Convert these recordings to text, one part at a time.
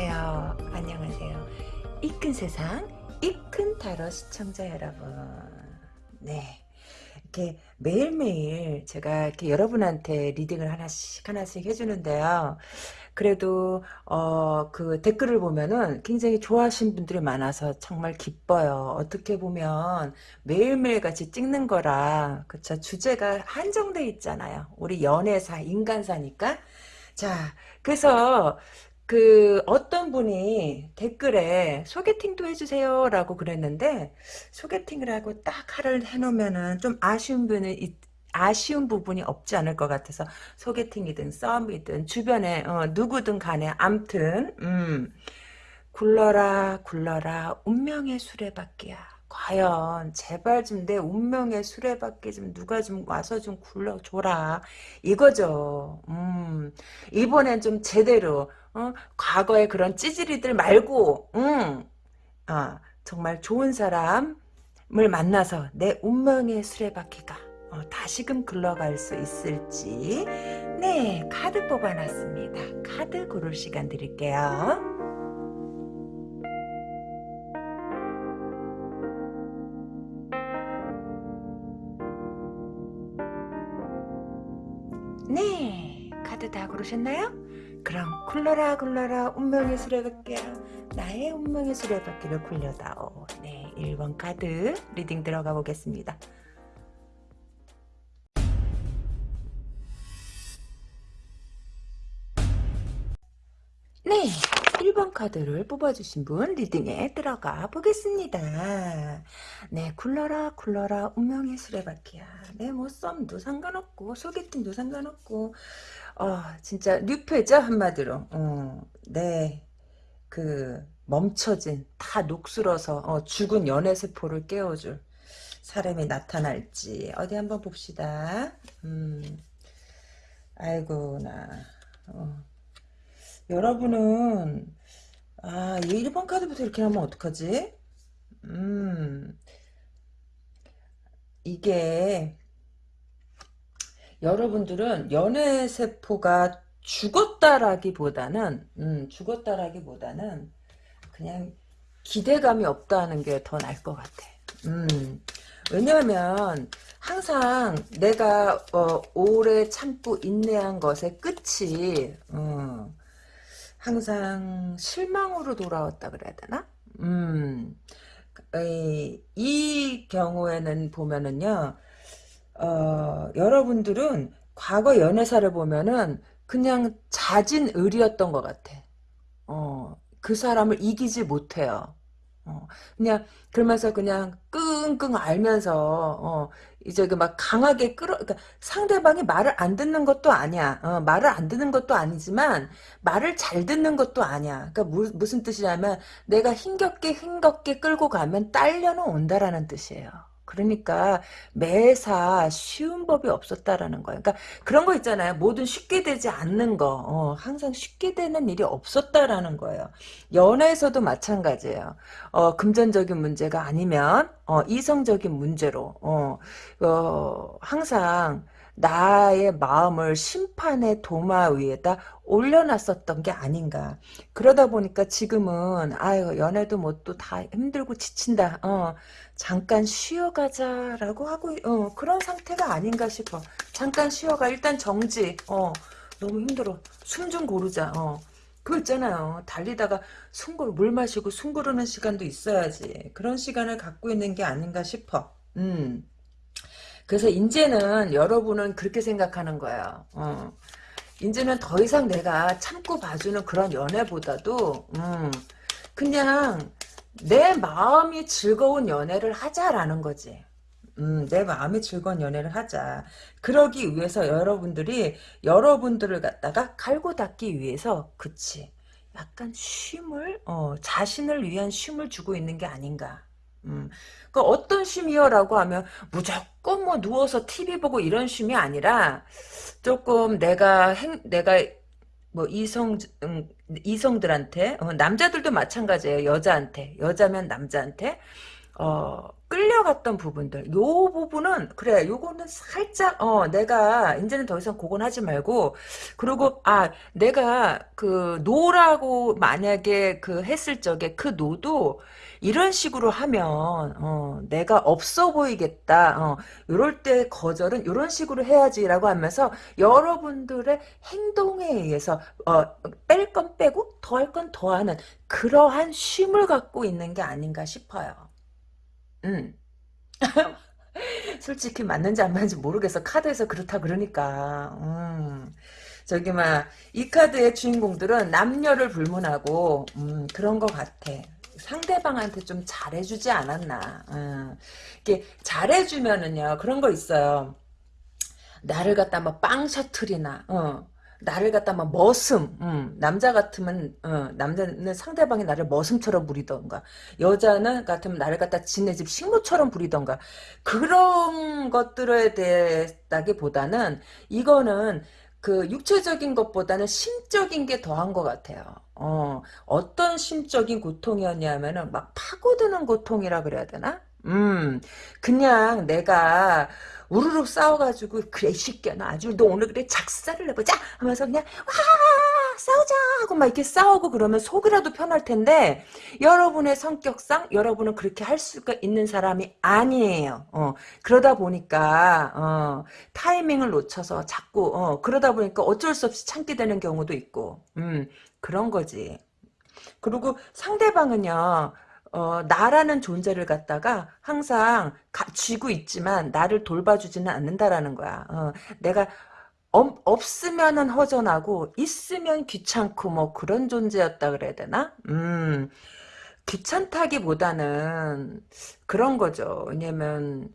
안녕하세요. 안녕하세요. 이큰 세상, 이큰 타로 시청자 여러분. 네. 이렇게 매일매일 제가 이렇게 여러분한테 리딩을 하나씩 하나씩 해주는데요. 그래도 어 그 댓글을 보면은 굉장히 좋아하시는 분들이 많아서 정말 기뻐요. 어떻게 보면 매일매일 같이 찍는 거라 그쵸 주제가 한정돼 있잖아요. 우리 연애사 인간사니까 자 그래서 그 어떤 분이 댓글에 소개팅도 해주세요 라고 그랬는데 소개팅을 하고 딱 하를 해놓으면은 좀 아쉬운 분이 아쉬운 부분이 없지 않을 것 같아서 소개팅이든 썸이든 주변에 어, 누구든 간에 암튼 음, 굴러라 굴러라 운명의 수레바퀴야. 과연 제발 좀 내 운명의 수레바퀴 좀 누가 좀 와서 좀 굴러줘라. 이거죠. 음, 이번엔 좀 제대로 어? 과거의 그런 찌질이들 말고, 응, 아, 정말 좋은 사람을 만나서 내 운명의 수레바퀴가 어, 다시금 굴러갈 수 있을지, 네, 카드 뽑아놨습니다. 카드 고를 시간 드릴게요. 네, 카드 다 고르셨나요? 그럼 굴러라 굴러라 운명의 수레바퀴야 나의 운명의 수레바퀴를 굴려다오 네 1번 카드 reading 들어가 보겠습니다 네 1번 카드를 뽑아주신 분 reading에 들어가 보겠습니다. 네, 굴러라 굴러라 운명의 수레바퀴야. 네, 뭐 썸도 상관없고 소개팅도 상관없고 어, 진짜 뉴페죠 한마디로. 어, 네, 그 멈춰진 다 녹슬어서 어, 죽은 연애 세포를 깨워줄 사람이 나타날지 어디 한번 봅시다. 음, 아이고 나. 어. 여러분은 아 1번 카드부터 이렇게 하면 어떡하지? 음 이게 여러분들은 연애 세포가 죽었다라기보다는 음, 죽었다라기보다는 그냥 기대감이 없다는 게 더 나을 것 같아. 음, 왜냐하면 항상 내가 어, 오래 참고 인내한 것의 끝이 어, 항상 실망으로 돌아왔다 그래야 되나? 음, 이, 이 경우에는 보면은요, 어, 여러분들은 과거 연애사를 보면은 그냥 자진 의리였던 것 같아. 어, 그 사람을 이기지 못해요. 어, 그냥 그러면서 그냥 끙끙 알면서 어, 이제 그 막 강하게 끌어 그러니까 상대방이 말을 안 듣는 것도 아니야. 어, 말을 안 듣는 것도 아니지만 말을 잘 듣는 것도 아니야. 그러니까 무, 무슨 뜻이냐면 내가 힘겹게 힘겹게 끌고 가면 딸려는 온다라는 뜻이에요. 그러니까 매사 쉬운 법이 없었다라는 거예요. 그러니까 그런 거 있잖아요. 뭐든 쉽게 되지 않는 거. 어, 항상 쉽게 되는 일이 없었다라는 거예요. 연애에서도 마찬가지예요. 어, 금전적인 문제가 아니면 어, 이성적인 문제로 어, 어, 항상 나의 마음을 심판의 도마 위에다 올려놨었던 게 아닌가. 그러다 보니까 지금은 아유 연애도 뭐 또 다 힘들고 지친다. 어 잠깐 쉬어가자라고 하고 어 그런 상태가 아닌가 싶어. 잠깐 쉬어가 일단 정지. 어 너무 힘들어. 숨 좀 고르자. 어. 그거 있잖아요. 달리다가 숨 고르 물 마시고 숨 고르는 시간도 있어야지. 그런 시간을 갖고 있는 게 아닌가 싶어. 음. 그래서 이제는 여러분은 그렇게 생각하는 거예요. 어. 이제는 더 이상 내가 참고 봐주는 그런 연애보다도 음, 그냥 내 마음이 즐거운 연애를 하자라는 거지. 음, 내 마음이 즐거운 연애를 하자. 그러기 위해서 여러분들이 여러분들을 갖다가 갈고 닦기 위해서 그치. 약간 쉼을 어, 자신을 위한 쉼을 주고 있는 게 아닌가. 음, 그 어떤 쉼이요라고 하면 무조건 뭐 누워서 TV 보고 이런 쉼이 아니라 조금 내가 행, 내가 뭐 이성 음, 이성들한테 어, 남자들도 마찬가지예요. 여자한테. 여자면 남자한테. 어, 끌려갔던 부분들, 요 부분은, 그래, 요거는 살짝, 어, 내가, 이제는 더 이상 그건 하지 말고, 그리고, 아, 내가, 그, 노라고 만약에 그 했을 적에 그 노도, 이런 식으로 하면, 어, 내가 없어 보이겠다, 어, 요럴 때 거절은 이런 식으로 해야지라고 하면서, 여러분들의 행동에 의해서, 어, 뺄 건 빼고, 더할 건 더하는, 그러한 쉼을 갖고 있는 게 아닌가 싶어요. 음. 솔직히 맞는지 안 맞는지 모르겠어. 카드에서 그렇다 그러니까. 음. 저기 막 이 카드의 주인공들은 남녀를 불문하고 음, 그런 것 같아. 상대방한테 좀 잘해주지 않았나. 음. 이게 잘해주면은요 그런 거 있어요. 나를 갖다 뭐빵 셔틀이나 어. 나를 갖다 막 머슴, 음, 남자 같으면, 어, 남자는 상대방이 나를 머슴처럼 부리던가, 여자는 같으면 나를 갖다 지네 집 식모처럼 부리던가, 그런 것들에 대했다기보다는, 이거는 그 육체적인 것보다는 심적인 게 더한 것 같아요. 어, 어떤 심적인 고통이었냐면은 막 파고드는 고통이라 그래야 되나? 음, 그냥 내가 우르르 싸워가지고 그래 쉽게나 아주 너 오늘 그래 작사를 해보자 하면서 그냥 와 싸우자 하고 막 이렇게 싸우고 그러면 속이라도 편할 텐데 여러분의 성격상 여러분은 그렇게 할 수가 있는 사람이 아니에요. 어, 그러다 보니까 어, 타이밍을 놓쳐서 자꾸 어, 그러다 보니까 어쩔 수 없이 참게 되는 경우도 있고 음, 그런 거지. 그리고 상대방은요. 어, 나라는 존재를 갖다가 항상 가, 쥐고 있지만 나를 돌봐주지는 않는다라는 거야. 어, 내가 없, 없으면은 허전하고 있으면 귀찮고 뭐 그런 존재였다 그래야 되나? 음, 귀찮다기보다는 그런 거죠. 왜냐면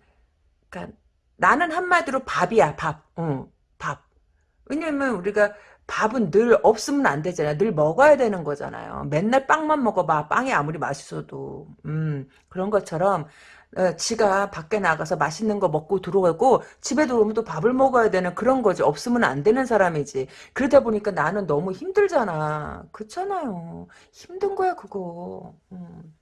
그러니까 나는 한마디로 밥이야 밥. 어, 밥. 왜냐면 우리가 밥은 늘 없으면 안 되잖아요. 늘 먹어야 되는 거잖아요. 맨날 빵만 먹어봐. 빵이 아무리 맛있어도. 음, 그런 것처럼, 어, 지가 밖에 나가서 맛있는 거 먹고 들어오고, 집에 들어오면 또 밥을 먹어야 되는 그런 거지. 없으면 안 되는 사람이지. 그러다 보니까 나는 너무 힘들잖아. 그렇잖아요. 힘든 거야, 그거. 음.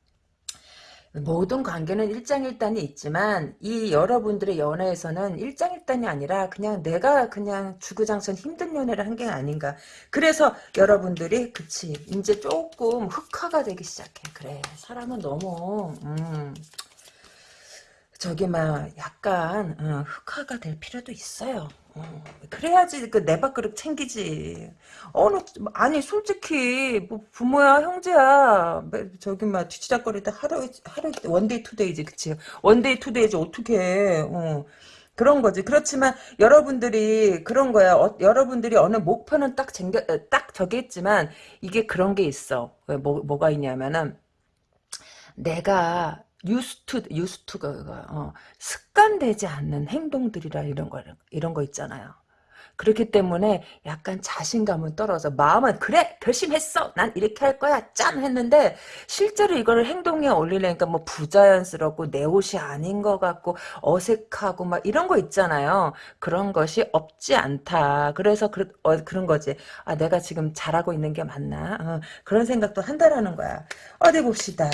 모든 관계는 일장일단이 있지만 이 여러분들의 연애에서는 일장일단이 아니라 그냥 내가 그냥 주구장창 힘든 연애를 한 게 아닌가. 그래서 여러분들이 그치 이제 조금 흑화가 되기 시작해. 그래 사람은 너무 음, 저기 막 약간 어, 흑화가 될 필요도 있어요. 어, 그래야지 그 내 밥그릇 챙기지. 어느 아니 솔직히 뭐 부모야 형제야 뭐 저기 막 뒤치다거리다 하루 하루 원데이 투데이지 그치 원데이 투데이지 어떻게 어. 그런 거지. 그렇지만 여러분들이 그런 거야. 어, 여러분들이 어느 목표는 딱 챙겨 딱 저기 있지만 이게 그런 게 있어. 뭐 뭐가 있냐면은 내가 유스투 유스투가 어, 습관되지 않는 행동들이라 이런 거 이런 거 있잖아요. 그렇기 때문에 약간 자신감은 떨어져. 마음은 그래 결심했어. 난 이렇게 할 거야. 짠 했는데 실제로 이거를 행동에 올리려니까 뭐 부자연스럽고 내 옷이 아닌 것 같고 어색하고 막 이런 거 있잖아요. 그런 것이 없지 않다. 그래서 그, 어, 그런 거지. 아 내가 지금 잘하고 있는 게 맞나? 어, 그런 생각도 한다라는 거야. 어디 봅시다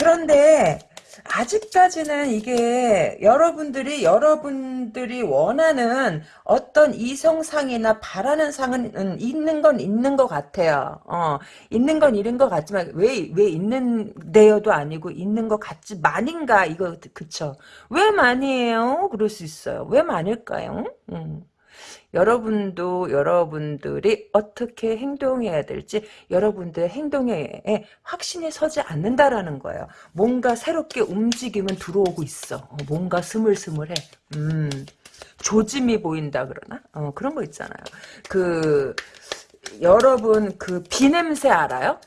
그런데 아직까지는 이게 여러분들이 여러분들이 원하는 어떤 이성상이나 바라는 상은 있는 건 있는 것 같아요. 어, 있는 건 있는 것 같지만 왜 왜 있는데요도 아니고 있는 것 같지 만인가 이거 그쵸? 왜 많이에요? 그럴 수 있어요. 왜 많을까요? 음. 여러분도 여러분들이 어떻게 행동해야 될지 여러분들의 행동에 확신이 서지 않는다라는 거예요. 뭔가 새롭게 움직임은 들어오고 있어. 어, 뭔가 스물스물해. 음, 조짐이 보인다 그러나? 어, 그런 거 있잖아요. 그 여러분 그 비 냄새 알아요?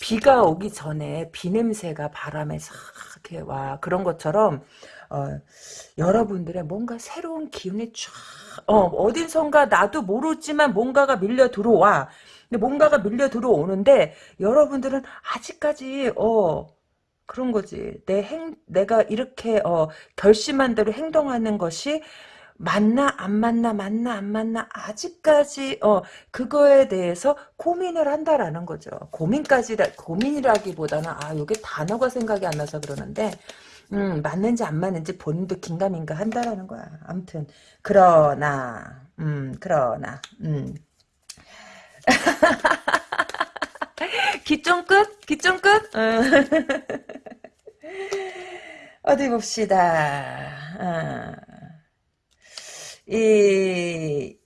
비가 오기 전에 비 냄새가 바람에 싹 이렇게 와 그런 것처럼 어, 여러분들의 뭔가 새로운 기운이 쫙 어, 어딘선가 나도 모르지만 뭔가가 밀려 들어와. 근데 뭔가가 밀려 들어오는데 여러분들은 아직까지 어 그런 거지. 내 행, 내가 이렇게 어, 결심한 대로 행동하는 것이 맞나 안 맞나 맞나 안 맞나 아직까지 어 그거에 대해서 고민을 한다라는 거죠. 고민까지 고민이라기보다는 아 이게 단어가 생각이 안 나서 그러는데 음 맞는지 안 맞는지 본인도 긴가민가 한다라는 거야. 아무튼 그러나 음 그러나 음 기좀 끝? 기좀 끝? 어디 봅시다. 어. 이,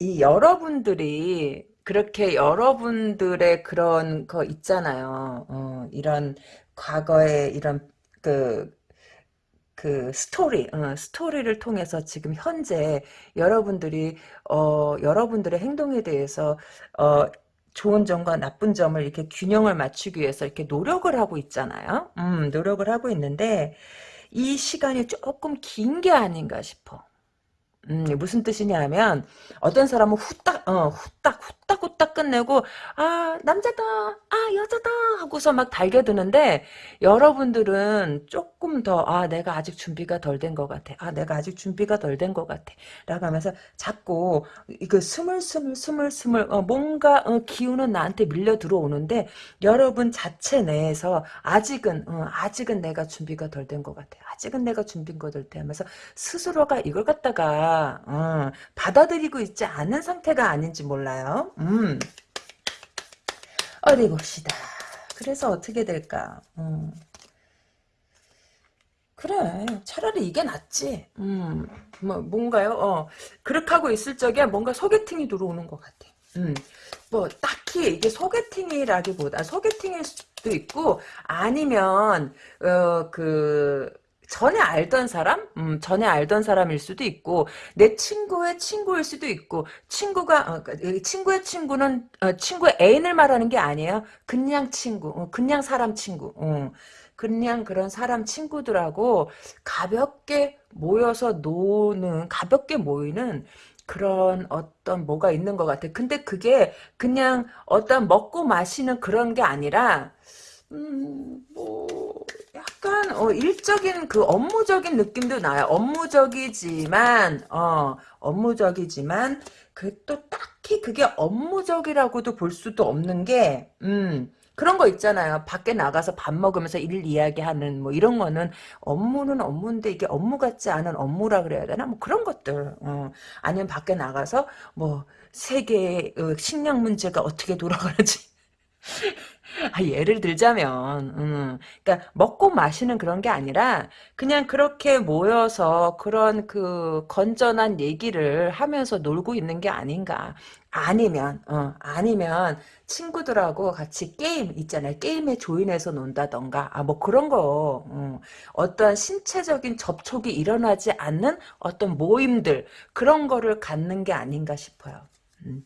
이 여러분들이 그렇게 여러분들의 그런 거 있잖아요. 어, 이런 과거에 이런 그, 그 스토리, 어, 스토리를 통해서 지금 현재 여러분들이 어, 여러분들의 행동에 대해서 어, 좋은 점과 나쁜 점을 이렇게 균형을 맞추기 위해서 이렇게 노력을 하고 있잖아요. 음, 노력을 하고 있는데 이 시간이 조금 긴 게 아닌가 싶어. 음, 무슨 뜻이냐면 어떤 사람은 후딱 어 후딱 후딱 후딱 끝내고 아 남자다 아 여자다 하고서 막 달겨드는데 여러분들은 조금 더 아 내가 아직 준비가 덜 된 것 같아. 아 내가 아직 준비가 덜 된 것 같아. 라고 하면서 자꾸 이거 스물스물 스물스물 어, 뭔가 어, 기운은 나한테 밀려 들어오는데 여러분 자체 내에서 아직은 어, 아직은 내가 준비가 덜 된 것 같아. 아직은 내가 준비가 덜 돼 하면서 스스로가 이걸 갖다가 어, 받아들이고 있지 않은 상태가 아닌지 몰라요. 음. 어디 봅시다. 그래서 어떻게 될까? 음. 그래 차라리 이게 낫지 음, 뭐 뭔가요 어 그렇게 하고 있을 적에 뭔가 소개팅이 들어오는 것 같아 음, 뭐 딱히 이게 소개팅이라기보다 소개팅일 수도 있고 아니면 어그 전에 알던 사람? 음, 전에 알던 사람일 수도 있고 내 친구의 친구일 수도 있고 친구가 어, 그, 친구의 친구는 어, 친구의 애인을 말하는 게 아니에요. 그냥 친구, 어, 그냥 사람 친구. 어, 그냥 그런 사람 친구들하고 가볍게 모여서 노는 가볍게 모이는 그런 어떤 뭐가 있는 것 같아. 근데 그게 그냥 어떤 먹고 마시는 그런 게 아니라 음, 뭐 약간 어, 일적인 그 업무적인 느낌도 나요. 업무적이지만 어, 업무적이지만 그 또 딱히 그게 업무적이라고도 볼 수도 없는 게 음, 그런 거 있잖아요. 밖에 나가서 밥 먹으면서 일 이야기하는 뭐 이런 거는 업무는 업무인데 이게 업무 같지 않은 업무라 그래야 되나? 뭐 그런 것들. 어. 아니면 밖에 나가서 뭐 세계의 어, 식량 문제가 어떻게 돌아가는지 아, 예를 들자면, 음, 그러니까 먹고 마시는 그런 게 아니라 그냥 그렇게 모여서 그런 그 건전한 얘기를 하면서 놀고 있는 게 아닌가. 아니면, 어, 아니면 친구들하고 같이 게임 있잖아요. 게임에 조인해서 논다던가, 아, 뭐 그런 거, 어, 어떤 신체적인 접촉이 일어나지 않는 어떤 모임들, 그런 거를 갖는 게 아닌가 싶어요. 음.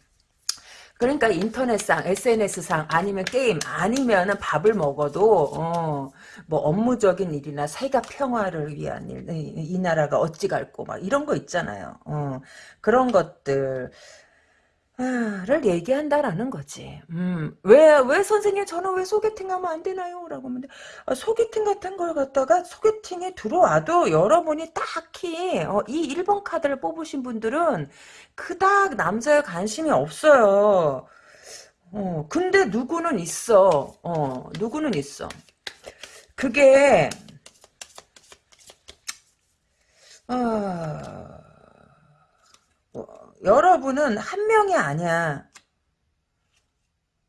그러니까 인터넷상, SNS상, 아니면 게임, 아니면은 밥을 먹어도, 어, 뭐 업무적인 일이나 세계 평화를 위한 일, 이, 이 나라가 어찌 갈고, 막 이런 거 있잖아요. 어, 그런 것들. 를 얘기한다라는 거지. 음, 왜, 왜 선생님 저는 왜 소개팅 하면 안 되나요? 라고 하면 아, 소개팅 같은 걸 갖다가 소개팅에 들어와도 여러분이 딱히 어, 이 1번 카드를 뽑으신 분들은 그닥 남자에 관심이 없어요. 어, 근데 누구는 있어. 어, 누구는 있어. 그게 어, 여러분은 한 명이 아니야.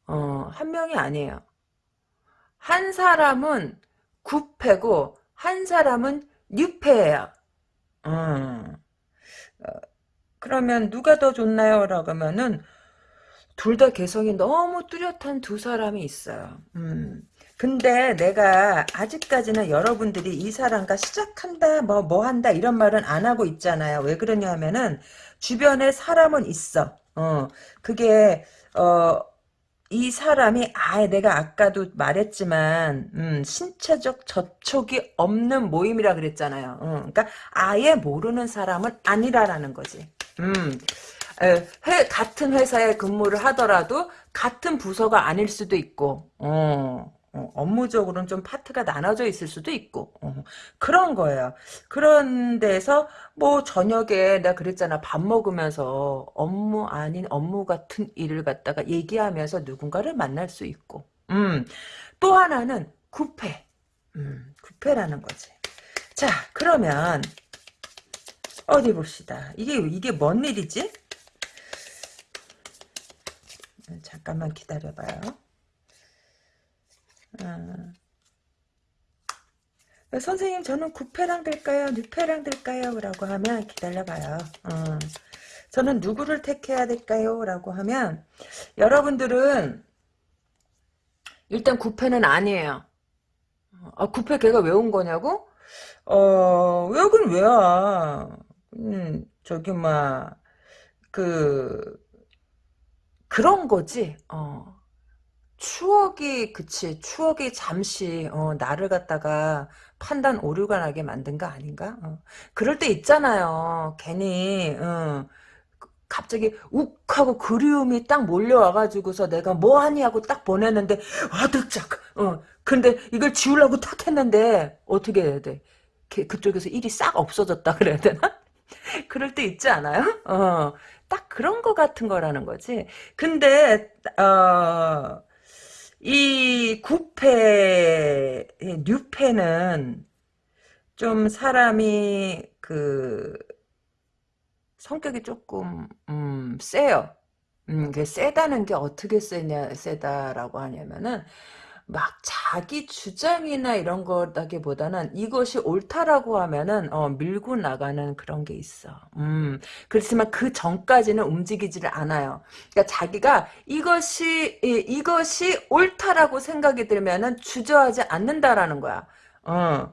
어, 한 명이 아니에요. 한 사람은 구패고 한 사람은 뉴패예요. 어. 어, 그러면 누가 더 좋나요? 라고 하면은 둘 다 개성이 너무 뚜렷한 두 사람이 있어요. 음. 근데 내가 아직까지는 여러분들이 이 사람과 시작한다 뭐 뭐 한다 이런 말은 안 하고 있잖아요. 왜 그러냐 하면은 주변에 사람은 있어. 어, 그게, 어, 이 사람이 아예 내가 아까도 말했지만 음, 신체적 접촉이 없는 모임이라 그랬잖아요. 어, 그러니까 아예 모르는 사람은 아니라라는 거지. 음, 회, 같은 회사에 근무를 하더라도 같은 부서가 아닐 수도 있고, 어, 어, 업무적으로는 좀 파트가 나눠져 있을 수도 있고 어, 그런 거예요. 그런 데서 뭐 저녁에 내가 그랬잖아 밥 먹으면서 업무 아닌 업무 같은 일을 갖다가 얘기하면서 누군가를 만날 수 있고 음, 또 하나는 구패 음, 구패라는 거지. 자 그러면 어디 봅시다. 이게 이게 뭔 일이지? 잠깐만 기다려봐요. 어. 선생님 저는 구패랑 될까요? 뉴패랑 될까요? 라고 하면 기다려봐요. 어. 저는 누구를 택해야 될까요? 라고 하면 여러분들은 일단 구패는 아니에요. 아, 구패 걔가 왜 온 거냐고? 어, 왜긴 왜야? 음, 저기, 막, 그, 그런 거지, 어. 추억이 그치 추억이 잠시 어, 나를 갖다가 판단 오류가 나게 만든 거 아닌가? 어. 그럴 때 있잖아요. 괜히 어, 갑자기 욱 하고 그리움이 딱 몰려와가지고서 내가 뭐하니 하고 딱 보내는데 와득짝 어 근데 이걸 지우려고 탁 했는데 어떻게 해야 돼? 그쪽에서 일이 싹 없어졌다 그래야 되나? 그럴 때 있지 않아요? 어, 딱 그런 거 같은 거라는 거지. 근데 어, 이 구패, 뉴패는 좀 사람이 그 성격이 조금 음, 세요. 음, 그 세다는 게 어떻게 세냐 세다라고 하냐면은 막 자기 주장이나 이런 거라기보다는 이것이 옳다라고 하면은 어, 밀고 나가는 그런 게 있어. 음, 그렇지만 그 전까지는 움직이지를 않아요. 그러니까 자기가 이것이 이, 이것이 옳다라고 생각이 들면은 주저하지 않는다라는 거야. 어.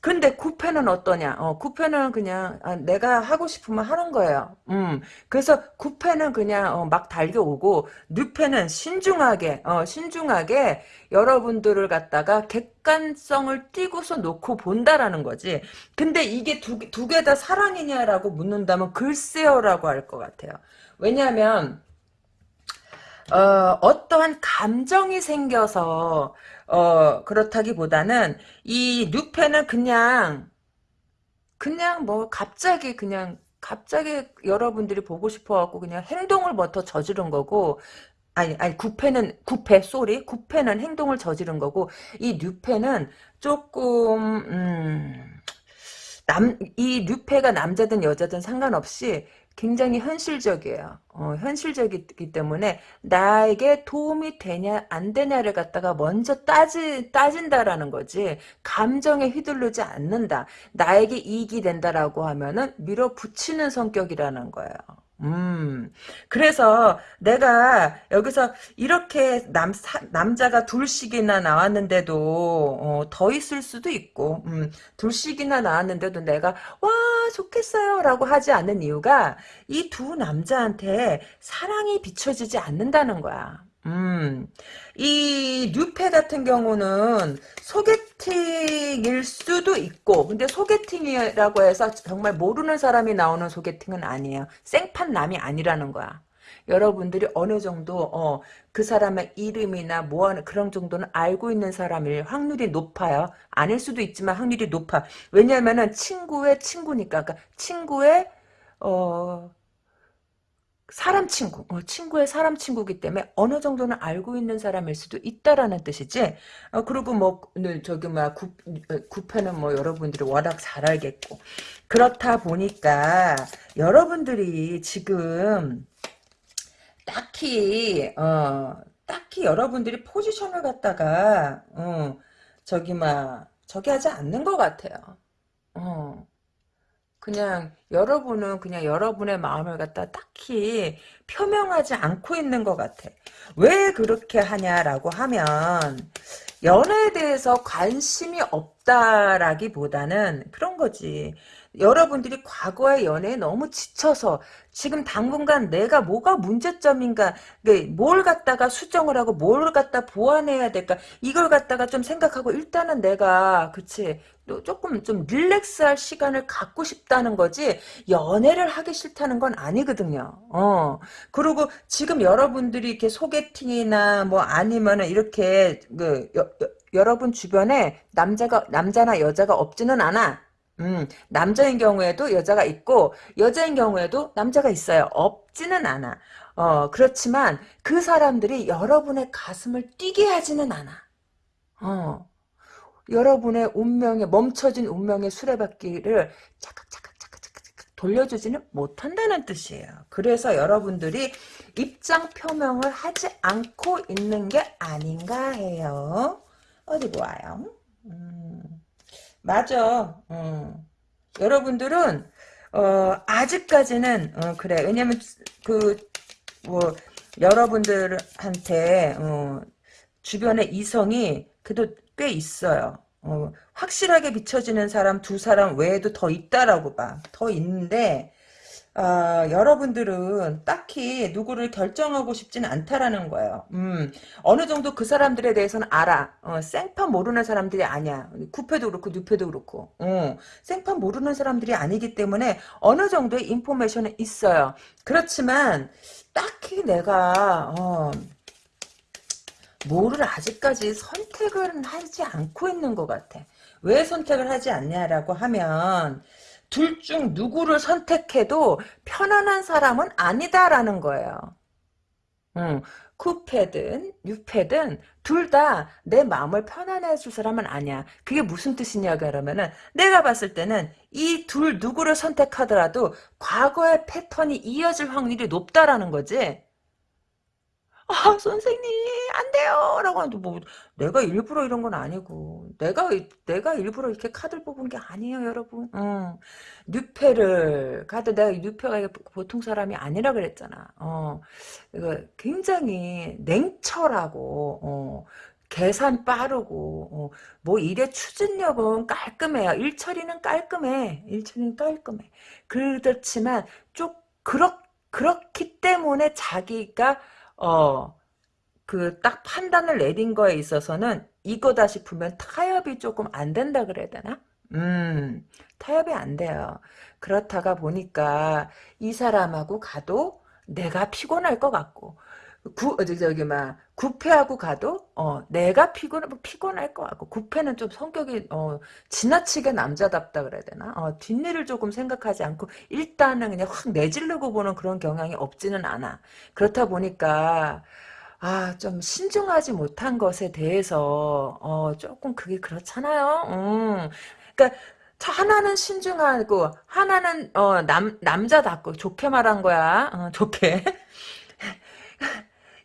근데 구패는 어떠냐? 어, 구패는 그냥 아, 내가 하고 싶으면 하는 거예요. 음, 그래서 구패는 그냥 어, 막 달려오고 뉴패는 신중하게 어, 신중하게 여러분들을 갖다가 객관성을 띄고서 놓고 본다라는 거지. 근데 이게 두 개 다 사랑이냐라고 묻는다면 글쎄요라고 할 것 같아요. 왜냐하면 어, 어떠한 감정이 생겨서 어, 그렇다기보다는 이 뉴페는 그냥 그냥 뭐 갑자기 그냥 갑자기 여러분들이 보고 싶어갖고 그냥 행동을 먼저 저지른 거고 아니 아니 구패는 구패 쏘리 구패는 행동을 저지른 거고 이 뉴패는 조금 음, 남 이 뉴패가 남자든 여자든 상관없이 굉장히 현실적이에요. 어, 현실적이기 때문에 나에게 도움이 되냐 안 되냐를 갖다가 먼저 따지, 따진다라는 거지 감정에 휘둘르지 않는다. 나에게 이익이 된다라고 하면은 밀어붙이는 성격이라는 거예요. 음, 그래서 내가 여기서 이렇게 남, 사, 남자가 둘씩이나 나왔는데도, 어, 더 있을 수도 있고, 음, 둘씩이나 나왔는데도 내가, 와, 좋겠어요. 라고 하지 않는 이유가, 이 두 남자한테 사랑이 비춰지지 않는다는 거야. 음, 이 뉴페 같은 경우는 소개 팅일 수도 있고, 근데 소개팅이라고 해서 정말 모르는 사람이 나오는 소개팅은 아니에요. 생판 남이 아니라는 거야. 여러분들이 어느 정도 어, 그 사람의 이름이나 뭐하는 그런 정도는 알고 있는 사람일 확률이 높아요. 아닐 수도 있지만 확률이 높아. 왜냐하면은 친구의 친구니까, 그러니까 친구의 어 사람 친구, 어, 친구의 사람 친구기 때문에 어느 정도는 알고 있는 사람일 수도 있다라는 뜻이지. 어, 그리고 뭐 저기 막 구, 구패는 뭐 여러분들이 워낙 잘 알겠고 그렇다 보니까 여러분들이 지금 딱히 어 딱히 여러분들이 포지션을 갖다가 어 저기 막 저기 하지 않는 것 같아요. 어. 그냥 여러분은 그냥 여러분의 마음을 갖다 딱히 표명하지 않고 있는 것 같아. 왜 그렇게 하냐라고 하면 연애에 대해서 관심이 없 없다라기보다는 그런 거지. 여러분들이 과거의 연애에 너무 지쳐서 지금 당분간 내가 뭐가 문제점인가 네, 뭘 갖다가 수정을 하고 뭘 갖다 보완해야 될까 이걸 갖다가 좀 생각하고 일단은 내가 그치 조금 좀 릴렉스할 시간을 갖고 싶다는 거지 연애를 하기 싫다는 건 아니거든요. 어 그리고 지금 여러분들이 이렇게 소개팅이나 뭐 아니면은 이렇게 그 여, 여, 여러분 주변에 남자가 남자나 여자가 없지는 않아. 음, 남자인 경우에도 여자가 있고 여자인 경우에도 남자가 있어요. 없지는 않아. 어, 그렇지만 그 사람들이 여러분의 가슴을 뛰게 하지는 않아. 어. 여러분의 운명에 멈춰진 운명의 수레바퀴를 차각차각차각차각 돌려주지는 못한다는 뜻이에요. 그래서 여러분들이 입장 표명을 하지 않고 있는 게 아닌가 해요. 어디 보아요? 음. 맞아. 어. 여러분들은 어, 아직까지는 어, 그래. 왜냐면 그 뭐 여러분들한테 어, 주변에 이성이 그래도 꽤 있어요. 어, 확실하게 비춰지는 사람 두 사람 외에도 더 있다라고 봐. 더 있는데 어, 여러분들은 딱히 누구를 결정하고 싶지는 않다라는 거예요. 음, 어느 정도 그 사람들에 대해서는 알아. 어, 생판 모르는 사람들이 아니야. 구패도 그렇고 뉴패도 그렇고. 어, 생판 모르는 사람들이 아니기 때문에 어느 정도의 인포메이션은 있어요. 그렇지만 딱히 내가 어, 뭐를 아직까지 선택을 하지 않고 있는 것 같아. 왜 선택을 하지 않냐라고 하면 둘 중 누구를 선택해도 편안한 사람은 아니다라는 거예요. 음, 쿠패든 뉴패든 둘 다 내 마음을 편안해 해줄 사람은 아니야. 그게 무슨 뜻이냐 그러면은 내가 봤을 때는 이 둘 누구를 선택하더라도 과거의 패턴이 이어질 확률이 높다라는 거지. 아 선생님 안 돼요 라고 하는데 뭐 내가 일부러 이런 건 아니고 내가 내가 일부러 이렇게 카드를 뽑은 게 아니에요 여러분 어. 뉴페를 카드 내가 뉴페가 보통 사람이 아니라 그랬잖아 어. 이거 굉장히 냉철하고 어. 계산 빠르고 어, 뭐 일의 추진력은 깔끔해요. 일처리는 깔끔해. 일처리는 깔끔해. 그렇지만 좀 그렇 그렇기 때문에 자기가 어, 그 딱 판단을 내린 거에 있어서는 이거다 싶으면 타협이 조금 안 된다 그래야 되나? 음, 타협이 안 돼요. 그렇다가 보니까 이 사람하고 가도 내가 피곤할 것 같고 구 저기 막 구패하고 가도 어 내가 피곤 피곤할 것 같고 구패는 좀 성격이 어 지나치게 남자답다 그래야 되나? 어 뒷일을 조금 생각하지 않고 일단은 그냥 확 내질르고 보는 그런 경향이 없지는 않아. 그렇다 보니까 아 좀 신중하지 못한 것에 대해서 어 조금 그게 그렇잖아요. 음. 그러니까 하나는 신중하고 하나는 어 남 남자답고 좋게 말한 거야. 어, 좋게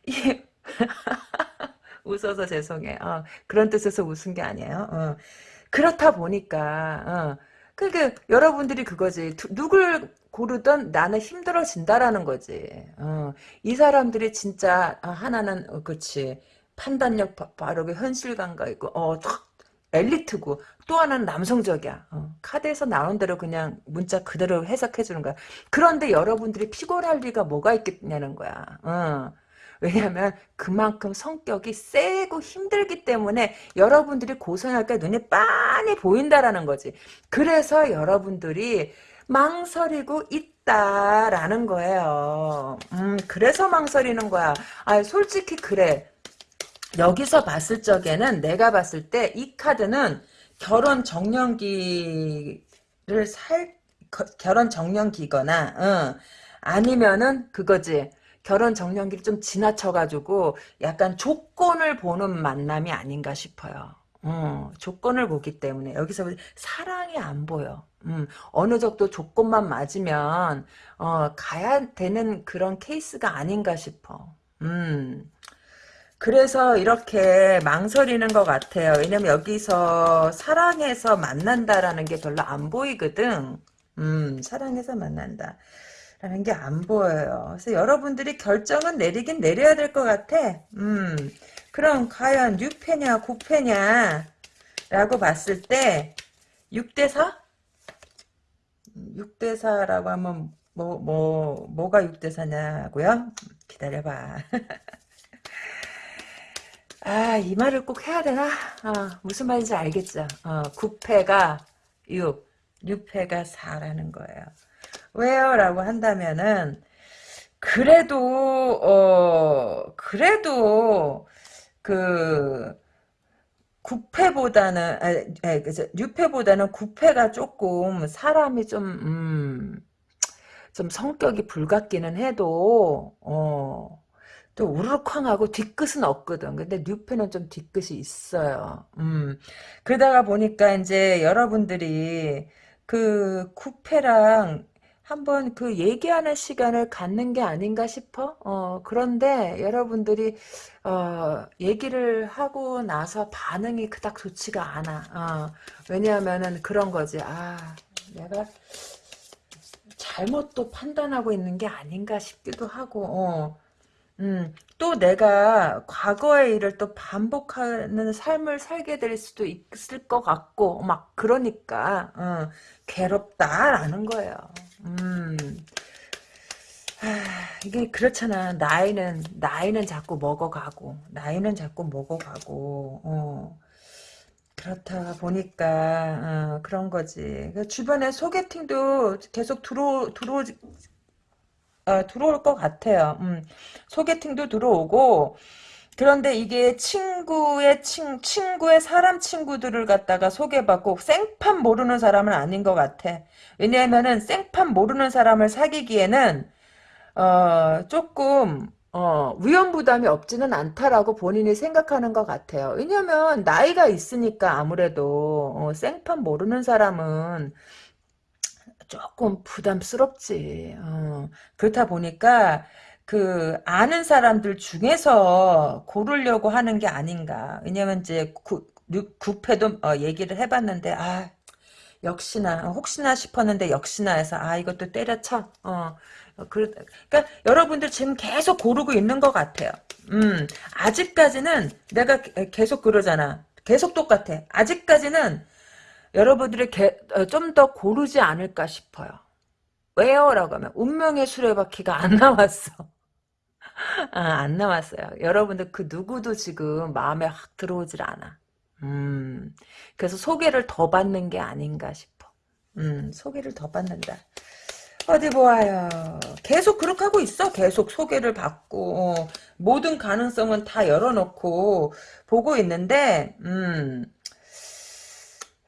웃어서 죄송해. 어, 그런 뜻에서 웃은 게 아니에요. 어. 그렇다 보니까 어. 그러니까 여러분들이 그거지. 두, 누굴 고르던 나는 힘들어진다라는 거지. 어. 이 사람들이 진짜 어, 하나는 어, 그렇지. 판단력 바르고 현실감가 있고 어, 엘리트고 또 하나는 남성적이야. 어, 카드에서 나온 대로 그냥 문자 그대로 해석해 주는 거야. 그런데 여러분들이 피곤할 리가 뭐가 있겠냐는 거야. 어. 왜냐하면 그만큼 성격이 세고 힘들기 때문에 여러분들이 고생할 게 눈에 빤히 보인다라는 거지. 그래서 여러분들이 망설이고 있다라는 거예요. 음, 그래서 망설이는 거야. 아, 솔직히 그래. 여기서 봤을 적에는 내가 봤을 때 이 카드는 결혼 정년기를 살 결혼 정년기거나 어, 아니면은 그거지 결혼 정년기를 좀 지나쳐가지고 약간 조건을 보는 만남이 아닌가 싶어요. 어, 조건을 보기 때문에 여기서 사랑이 안 보여. 음, 어느 정도 조건만 맞으면 어, 가야 되는 그런 케이스가 아닌가 싶어. 음, 그래서 이렇게 망설이는 것 같아요. 왜냐면 여기서 사랑해서 만난다라는 게 별로 안 보이거든. 음, 사랑해서 만난다. 라는 게 안 보여요. 그래서 여러분들이 결정은 내리긴 내려야 될 것 같아. 음, 그럼 과연 뉴패냐, 고패냐. 라고 봤을 때 6대4? 6대4라고 하면 뭐, 뭐, 뭐가 6대4냐고요? 기다려봐. 아, 이 말을 꼭 해야 되나? 어, 무슨 말인지 알겠죠? 어, 9패가 6, 6패가 4라는 거예요. 왜요? 라고 한다면은, 그래도, 어, 그래도, 그, 9패보다는, 아, 그죠. 6패보다는 9패가 조금 사람이 좀, 음, 좀 성격이 불같기는 해도, 어, 또 우르르쾅하고 뒤끝은 없거든. 근데 뉴페는 좀 뒤끝이 있어요. 음. 그러다가 보니까 이제 여러분들이 그 쿠페랑 한번 그 얘기하는 시간을 갖는 게 아닌가 싶어. 어, 그런데 여러분들이 어, 얘기를 하고 나서 반응이 그닥 좋지가 않아. 어, 왜냐하면은 그런 거지. 아, 내가 잘못 또 판단하고 있는 게 아닌가 싶기도 하고. 어. 음, 또 내가 과거의 일을 또 반복하는 삶을 살게 될 수도 있을 것 같고, 막, 그러니까, 어, 괴롭다라는 거예요. 음, 아, 이게 그렇잖아. 나이는, 나이는 자꾸 먹어가고, 나이는 자꾸 먹어가고, 어. 그렇다 보니까, 어, 그런 거지. 그 주변에 소개팅도 계속 들어, 들어, 어, 들어올 것 같아요. 음, 소개팅도 들어오고 그런데 이게 친구의 친, 친구의 사람 친구들을 갖다가 소개받고 생판 모르는 사람은 아닌 것 같아. 왜냐하면은 생판 모르는 사람을 사귀기에는 어, 조금 어, 위험 부담이 없지는 않다라고 본인이 생각하는 것 같아요. 왜냐면 나이가 있으니까 아무래도 어, 생판 모르는 사람은 조금 부담스럽지. 어. 그렇다 보니까 그 아는 사람들 중에서 고르려고 하는 게 아닌가. 왜냐면 이제 구, 구패도 어, 얘기를 해봤는데 아 역시나 혹시나 싶었는데 역시나 해서 아 이것도 때려쳐. 어. 그, 그러니까 여러분들 지금 계속 고르고 있는 것 같아요. 음, 아직까지는 내가 계속 그러잖아. 계속 똑같아. 아직까지는 여러분들이 어, 좀더 고르지 않을까 싶어요. 왜요? 라고 하면 운명의 수레바퀴가 안 나왔어. 아, 안 나왔어요. 여러분들 그 누구도 지금 마음에 확 들어오질 않아. 음, 그래서 소개를 더 받는 게 아닌가 싶어. 음, 소개를 더 받는다. 어디 보아요. 계속 그렇게 하고 있어. 계속 소개를 받고 어, 모든 가능성은 다 열어놓고 보고 있는데 음,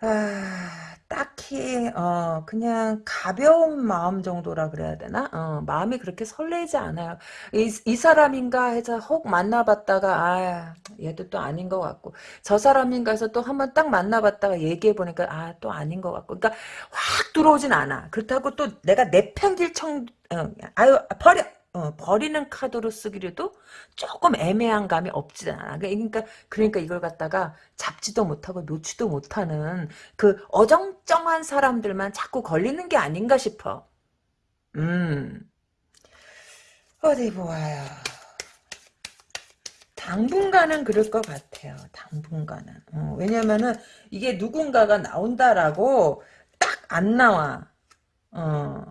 아, 딱히 어 그냥 가벼운 마음 정도라 그래야 되나? 어, 마음이 그렇게 설레지 않아요. 이, 이 사람인가 해서 혹 만나봤다가 아 얘도 또 아닌 것 같고 저 사람인가 해서 또 한번 딱 만나봤다가 얘기해 보니까 아 또 아닌 것 같고 그러니까 확 들어오진 않아. 그렇다고 또 내가 내팽길 청 어, 아유 버려 어, 버리는 카드로 쓰기로도 조금 애매한 감이 없지 않아. 그러니까, 그러니까 이걸 갖다가 잡지도 못하고 놓지도 못하는 그 어정쩡한 사람들만 자꾸 걸리는 게 아닌가 싶어. 음. 어디 보아요. 당분간은 그럴 것 같아요. 당분간은. 어, 왜냐면은 이게 누군가가 나온다라고 딱 안 나와. 어.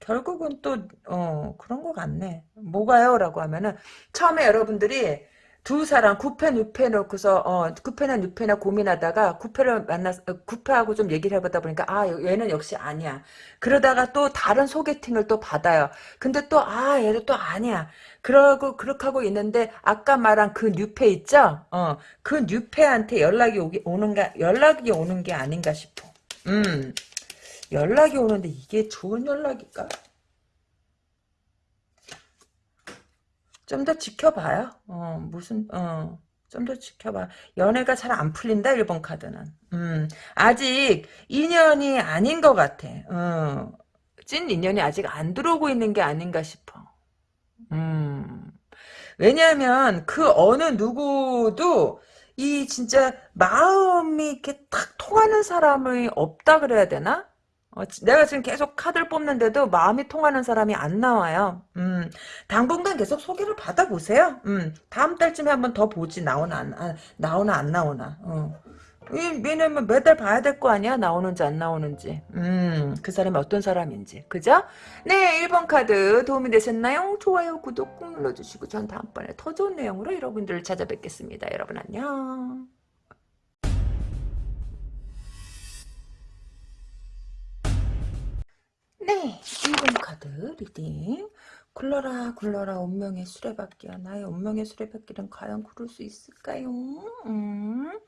결국은 또, 어, 그런 것 같네. 뭐가요? 라고 하면은, 처음에 여러분들이 두 사람, 구패, 뉴패 놓고서, 어, 구패나 뉴패나 고민하다가, 구패를 만나, 어, 구패하고 좀 얘기를 해보다 보니까, 아, 얘는 역시 아니야. 그러다가 또 다른 소개팅을 또 받아요. 근데 또, 아, 얘도 또 아니야. 그러고, 그렇게 하고 있는데, 아까 말한 그 뉴패 있죠? 어, 그 뉴패한테 연락이 오기, 오는가, 연락이 오는 게 아닌가 싶어. 음. 연락이 오는데 이게 좋은 연락일까? 좀 더 지켜봐요. 어, 무슨, 어, 좀 더 지켜봐. 연애가 잘 안 풀린다, 1번 카드는. 음, 아직 인연이 아닌 것 같아. 어, 찐 인연이 아직 안 들어오고 있는 게 아닌가 싶어. 음, 왜냐하면 그 어느 누구도 이 진짜 마음이 이렇게 탁 통하는 사람이 없다 그래야 되나? 어, 내가 지금 계속 카드를 뽑는데도 마음이 통하는 사람이 안 나와요. 음, 당분간 계속 소개를 받아보세요. 음, 다음 달쯤에 한번 더 보지 나오나 안, 아, 나오나 안 나오나. 어. 이- 왜냐면 매달 봐야 될 거 아니야? 나오는지 안 나오는지. 음, 그 사람이 어떤 사람인지. 그죠? 네, 1번 카드 도움이 되셨나요? 좋아요, 구독 꾹 눌러주시고 전 다음번에 더 좋은 내용으로 여러분들을 찾아뵙겠습니다. 여러분 안녕. 네, 1번 카드 reading. 굴러라 굴러라 운명의 수레바퀴야 나의 운명의 수레바퀴는 과연 구를 수 있을까요? 음.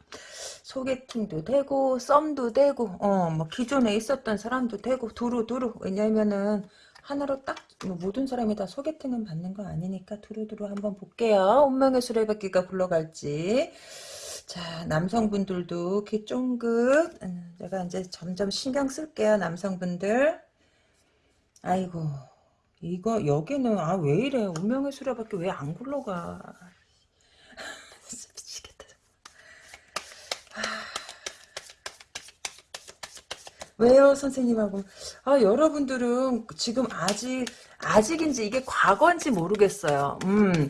소개팅도 되고 썸도 되고 어 뭐 기존에 있었던 사람도 되고 두루두루 왜냐면은 하나로 딱 뭐 모든 사람이 다 소개팅은 받는 거 아니니까 두루두루 한번 볼게요 운명의 수레바퀴가 굴러갈지 자 남성분들도 귀 쫑긋 음, 제가 이제 점점 신경 쓸게요 남성분들 아이고 이거 여기는 아 왜 이래? 운명의 수레바퀴 왜안 굴러가? 미치겠다 왜요, 선생님하고? 아, 여러분들은 지금 아직, 아직인지 이게 과거인지 모르겠어요. 음,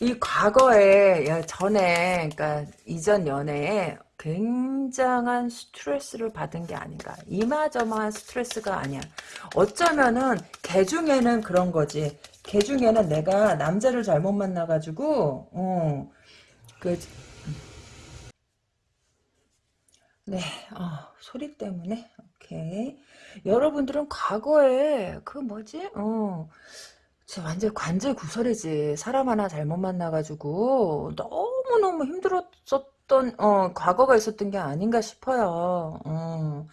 이 과거에, 야, 전에, 그러니까 이전 연애에 굉장한 스트레스를 받은 게 아닌가. 이마저마한 스트레스가 아니야. 어쩌면은, 걔 중에는 그런 거지. 걔 중에는 내가 남자를 잘못 만나가지고, 어, 그, 네, 어, 소리 때문에 오케이. 여러분들은 과거에 그 뭐지? 어, 완전 관제 구설이지. 사람 하나 잘못 만나가지고 너무 너무 힘들었었 던 어 과거가 있었던 게 아닌가 싶어요. 어,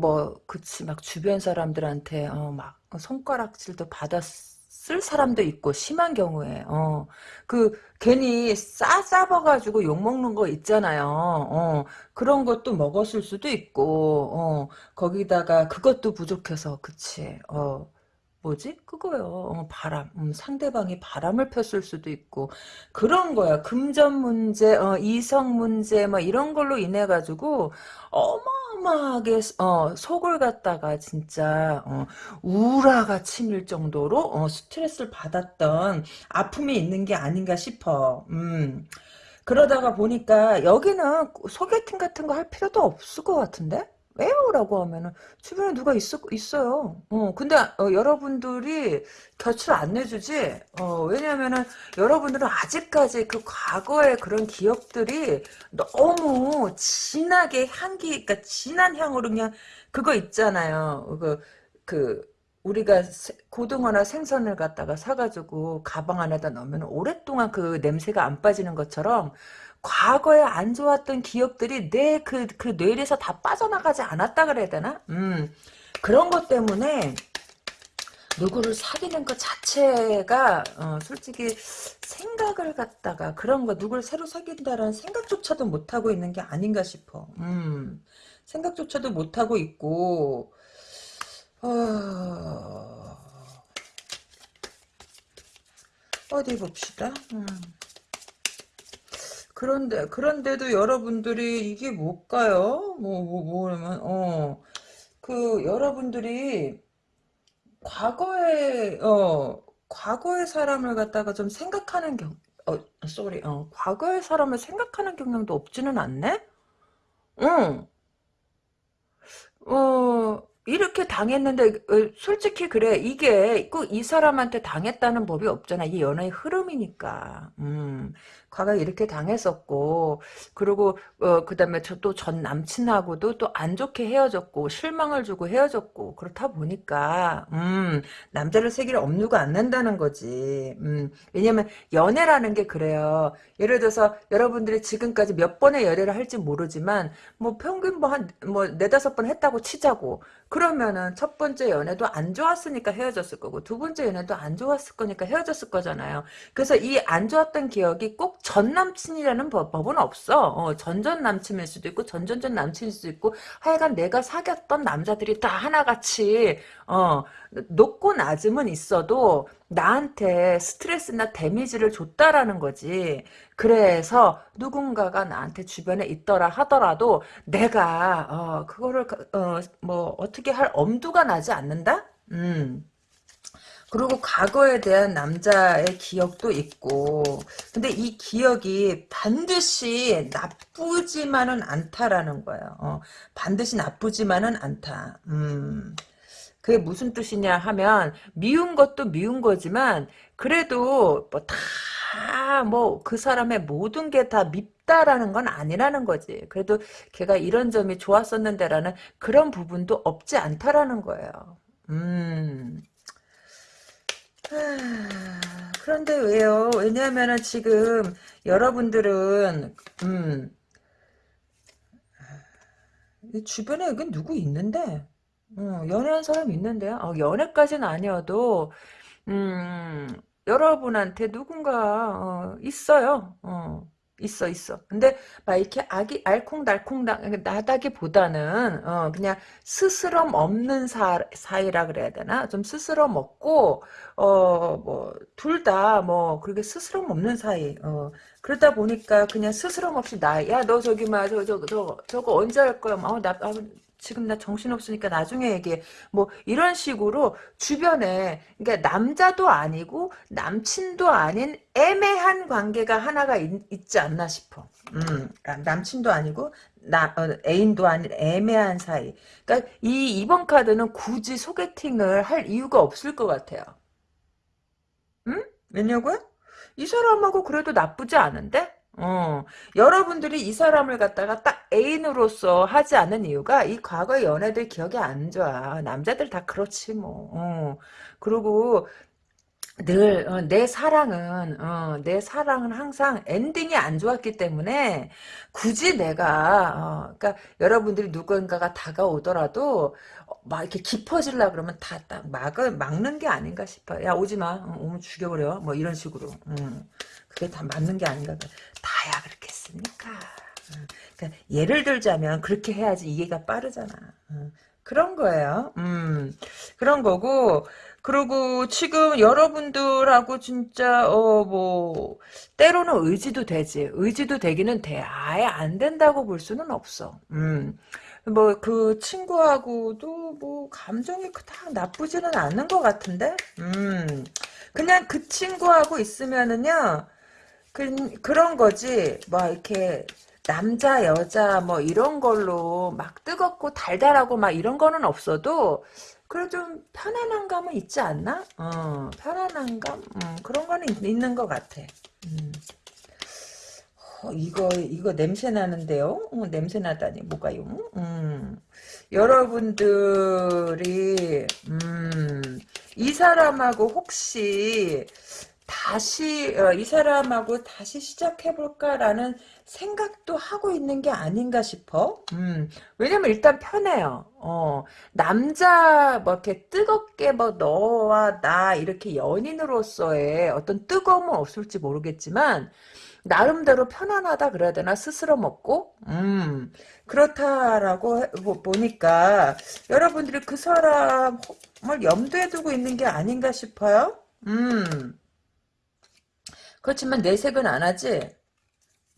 뭐 그치 막 주변 사람들한테 어 막 손가락질도 받았을 사람도 있고 심한 경우에 어. 그 괜히 싸 싸봐가지고 욕 먹는 거 있잖아요. 어. 그런 것도 먹었을 수도 있고 어. 거기다가 그것도 부족해서 그치 어 뭐지? 그거요. 어, 바람. 음, 상대방이 바람을 폈을 수도 있고 그런 거야. 금전 문제, 어, 이성 문제, 뭐 이런 걸로 인해 가지고 어마어마하게 어, 속을 갖다가 진짜 어, 우라가 치밀 정도로 어, 스트레스를 받았던 아픔이 있는 게 아닌가 싶어. 음. 그러다가 보니까 여기는 소개팅 같은 거 할 필요도 없을 것 같은데? 왜요? 라고 하면은 주변에 누가 있어, 있어요. 어, 근데 어, 여러분들이 곁을 안 내주지. 어, 왜냐면은 여러분들은 아직까지 그 과거의 그런 기억들이 너무 진하게 향기, 그러니까 진한 향으로 그냥 그거 있잖아요. 그, 그 우리가 세- 고등어나 생선을 갖다가 사가지고 가방 안에다 넣으면 오랫동안 그 냄새가 안 빠지는 것처럼 과거에 안 좋았던 기억들이 내 그, 그 뇌에서 다 빠져나가지 않았다 그래야 되나? 음, 그런 것 때문에 누구를 사귀는 것 자체가 어, 솔직히 생각을 갖다가 그런 거 누구를 새로 사귄다라는 생각조차도 못하고 있는 게 아닌가 싶어. 음, 생각조차도 못하고 있고 어, 어디 봅시다. 음. 그런데 그런데도 여러분들이 이게 뭘까요? 뭐 뭐 뭐냐면 어 그 여러분들이 과거에 어 과거의 사람을 갖다가 좀 생각하는 경 어, 쏘리 어 과거의 사람을 생각하는 경향도 없지는 않네? 응. 어, 이렇게 당했는데, 어, 솔직히 그래. 이게 꼭 이 사람한테 당했다는 법이 없잖아. 이게 연애의 흐름이니까. 음, 과거에 이렇게 당했었고, 그리고, 어, 그 다음에 저 또 전 남친하고도 또 안 좋게 헤어졌고, 실망을 주고 헤어졌고, 그렇다 보니까, 음, 남자를 세기를 업누가 않는다는 거지. 음, 왜냐면 연애라는 게 그래요. 예를 들어서 여러분들이 지금까지 몇 번의 연애를 할지 모르지만, 뭐 평균 뭐 한 뭐 네다섯 번 했다고 치자고 그러면은 첫 번째 연애도 안 좋았으니까 헤어졌을 거고 두 번째 연애도 안 좋았을 거니까 헤어졌을 거잖아요. 그래서 이 안 좋았던 기억이 꼭전 남친이라는 법, 법은 없어. 어, 전전 남친일 수도 있고 전전전 남친일 수도 있고 하여간 내가 사귀었던 남자들이 다 하나같이 어, 높고 낮음은 있어도 나한테 스트레스나 데미지를 줬다라는 거지. 그래서 누군가가 나한테 주변에 있더라 하더라도 내가 어 그거를 어 뭐 어떻게 할 엄두가 나지 않는다? 음. 그리고 과거에 대한 남자의 기억도 있고 근데 이 기억이 반드시 나쁘지만은 않다라는 거예요. 어, 반드시 나쁘지만은 않다. 음. 그게 무슨 뜻이냐 하면 미운 것도 미운 거지만 그래도 뭐 다 뭐 그 사람의 모든 게 다 밉다라는 건 아니라는 거지. 그래도 걔가 이런 점이 좋았었는데라는 그런 부분도 없지 않다라는 거예요. 음. 하, 그런데 왜요? 왜냐하면은 지금 여러분들은 음이 주변에 여기 누구 있는데 어, 연애한 사람 있는데요. 어, 연애까지는 아니어도 음 여러분한테 누군가 어, 있어요. 어. 있어 있어. 근데 막 이렇게 아기 알콩달콩 나다기보다는 어 그냥 스스럼 없는 사, 사이라 그래야 되나? 좀 스스럼 없고 어 뭐 둘 다 뭐 그렇게 스스럼 없는 사이. 어 그러다 보니까 그냥 스스럼 없이 나 야 너 저기 막 저 저 저 저거 언제 할 거야? 어나 아, 지금 나 정신없으니까 나중에 얘기해. 뭐 이런 식으로 주변에 그러니까 남자도 아니고 남친도 아닌 애매한 관계가 하나가 있, 지 않나 싶어. 음, 아, 남친도 아니고 나 어, 애인도 아닌 애매한 사이. 그러니까 이 이번 카드는 굳이 소개팅을 할 이유가 없을 것 같아요. 응? 왜냐고요? 이 사람하고 그래도 나쁘지 않은데? 어, 여러분들이 이 사람을 갖다가 딱 애인으로서 하지 않은 이유가 이 과거의 연애들 기억이 안 좋아. 남자들 다 그렇지 뭐. 어. 그리고 늘내 어, 사랑은 어, 내 사랑은 항상 엔딩이 안 좋았기 때문에 굳이 내가 어, 그러니까 여러분들이 누군가가 다가오더라도 어, 막 이렇게 깊어질라 그러면 다 딱 막을 막는 게 아닌가 싶어. 야 오지 마. 어, 오면 죽여버려. 뭐 이런 식으로. 음. 그게 다 맞는 게 아닌가. 다야 그렇겠습니까? 음. 그러니까 예를 들자면 그렇게 해야지 이해가 빠르잖아. 음. 그런 거예요. 음, 그런 거고, 그리고 지금 여러분들하고 진짜 어 뭐 때로는 의지도 되지. 의지도 되기는 돼. 아예 안 된다고 볼 수는 없어. 음. 뭐 그 친구하고도 뭐 감정이 그닥 나쁘지는 않은 것 같은데. 음. 그냥 그 친구하고 있으면은요. 그, 그런 거지. 뭐 이렇게 남자 여자 뭐 이런 걸로 막 뜨겁고 달달하고 막 이런 거는 없어도 그래 좀 편안한 감은 있지 않나? 어, 편안한 감? 음, 그런 거는 있, 는것 같아. 음. 어, 이거 이거 냄새 나는데요? 어, 냄새 나다니 뭐가요? 음. 여러분들이 음, 이 사람하고 혹시 다시 어, 이 사람하고 다시 시작해볼까라는 생각도 하고 있는 게 아닌가 싶어. 음, 왜냐면 일단 편해요. 어, 남자 뭐 이렇게 뜨겁게 뭐 너와 나 이렇게 연인으로서의 어떤 뜨거움은 없을지 모르겠지만 나름대로 편안하다 그래야 되나 스스로 먹고 음 그렇다라고 보니까 여러분들이 그 사람을 염두에 두고 있는 게 아닌가 싶어요. 음. 그렇지만 내색은 안 하지.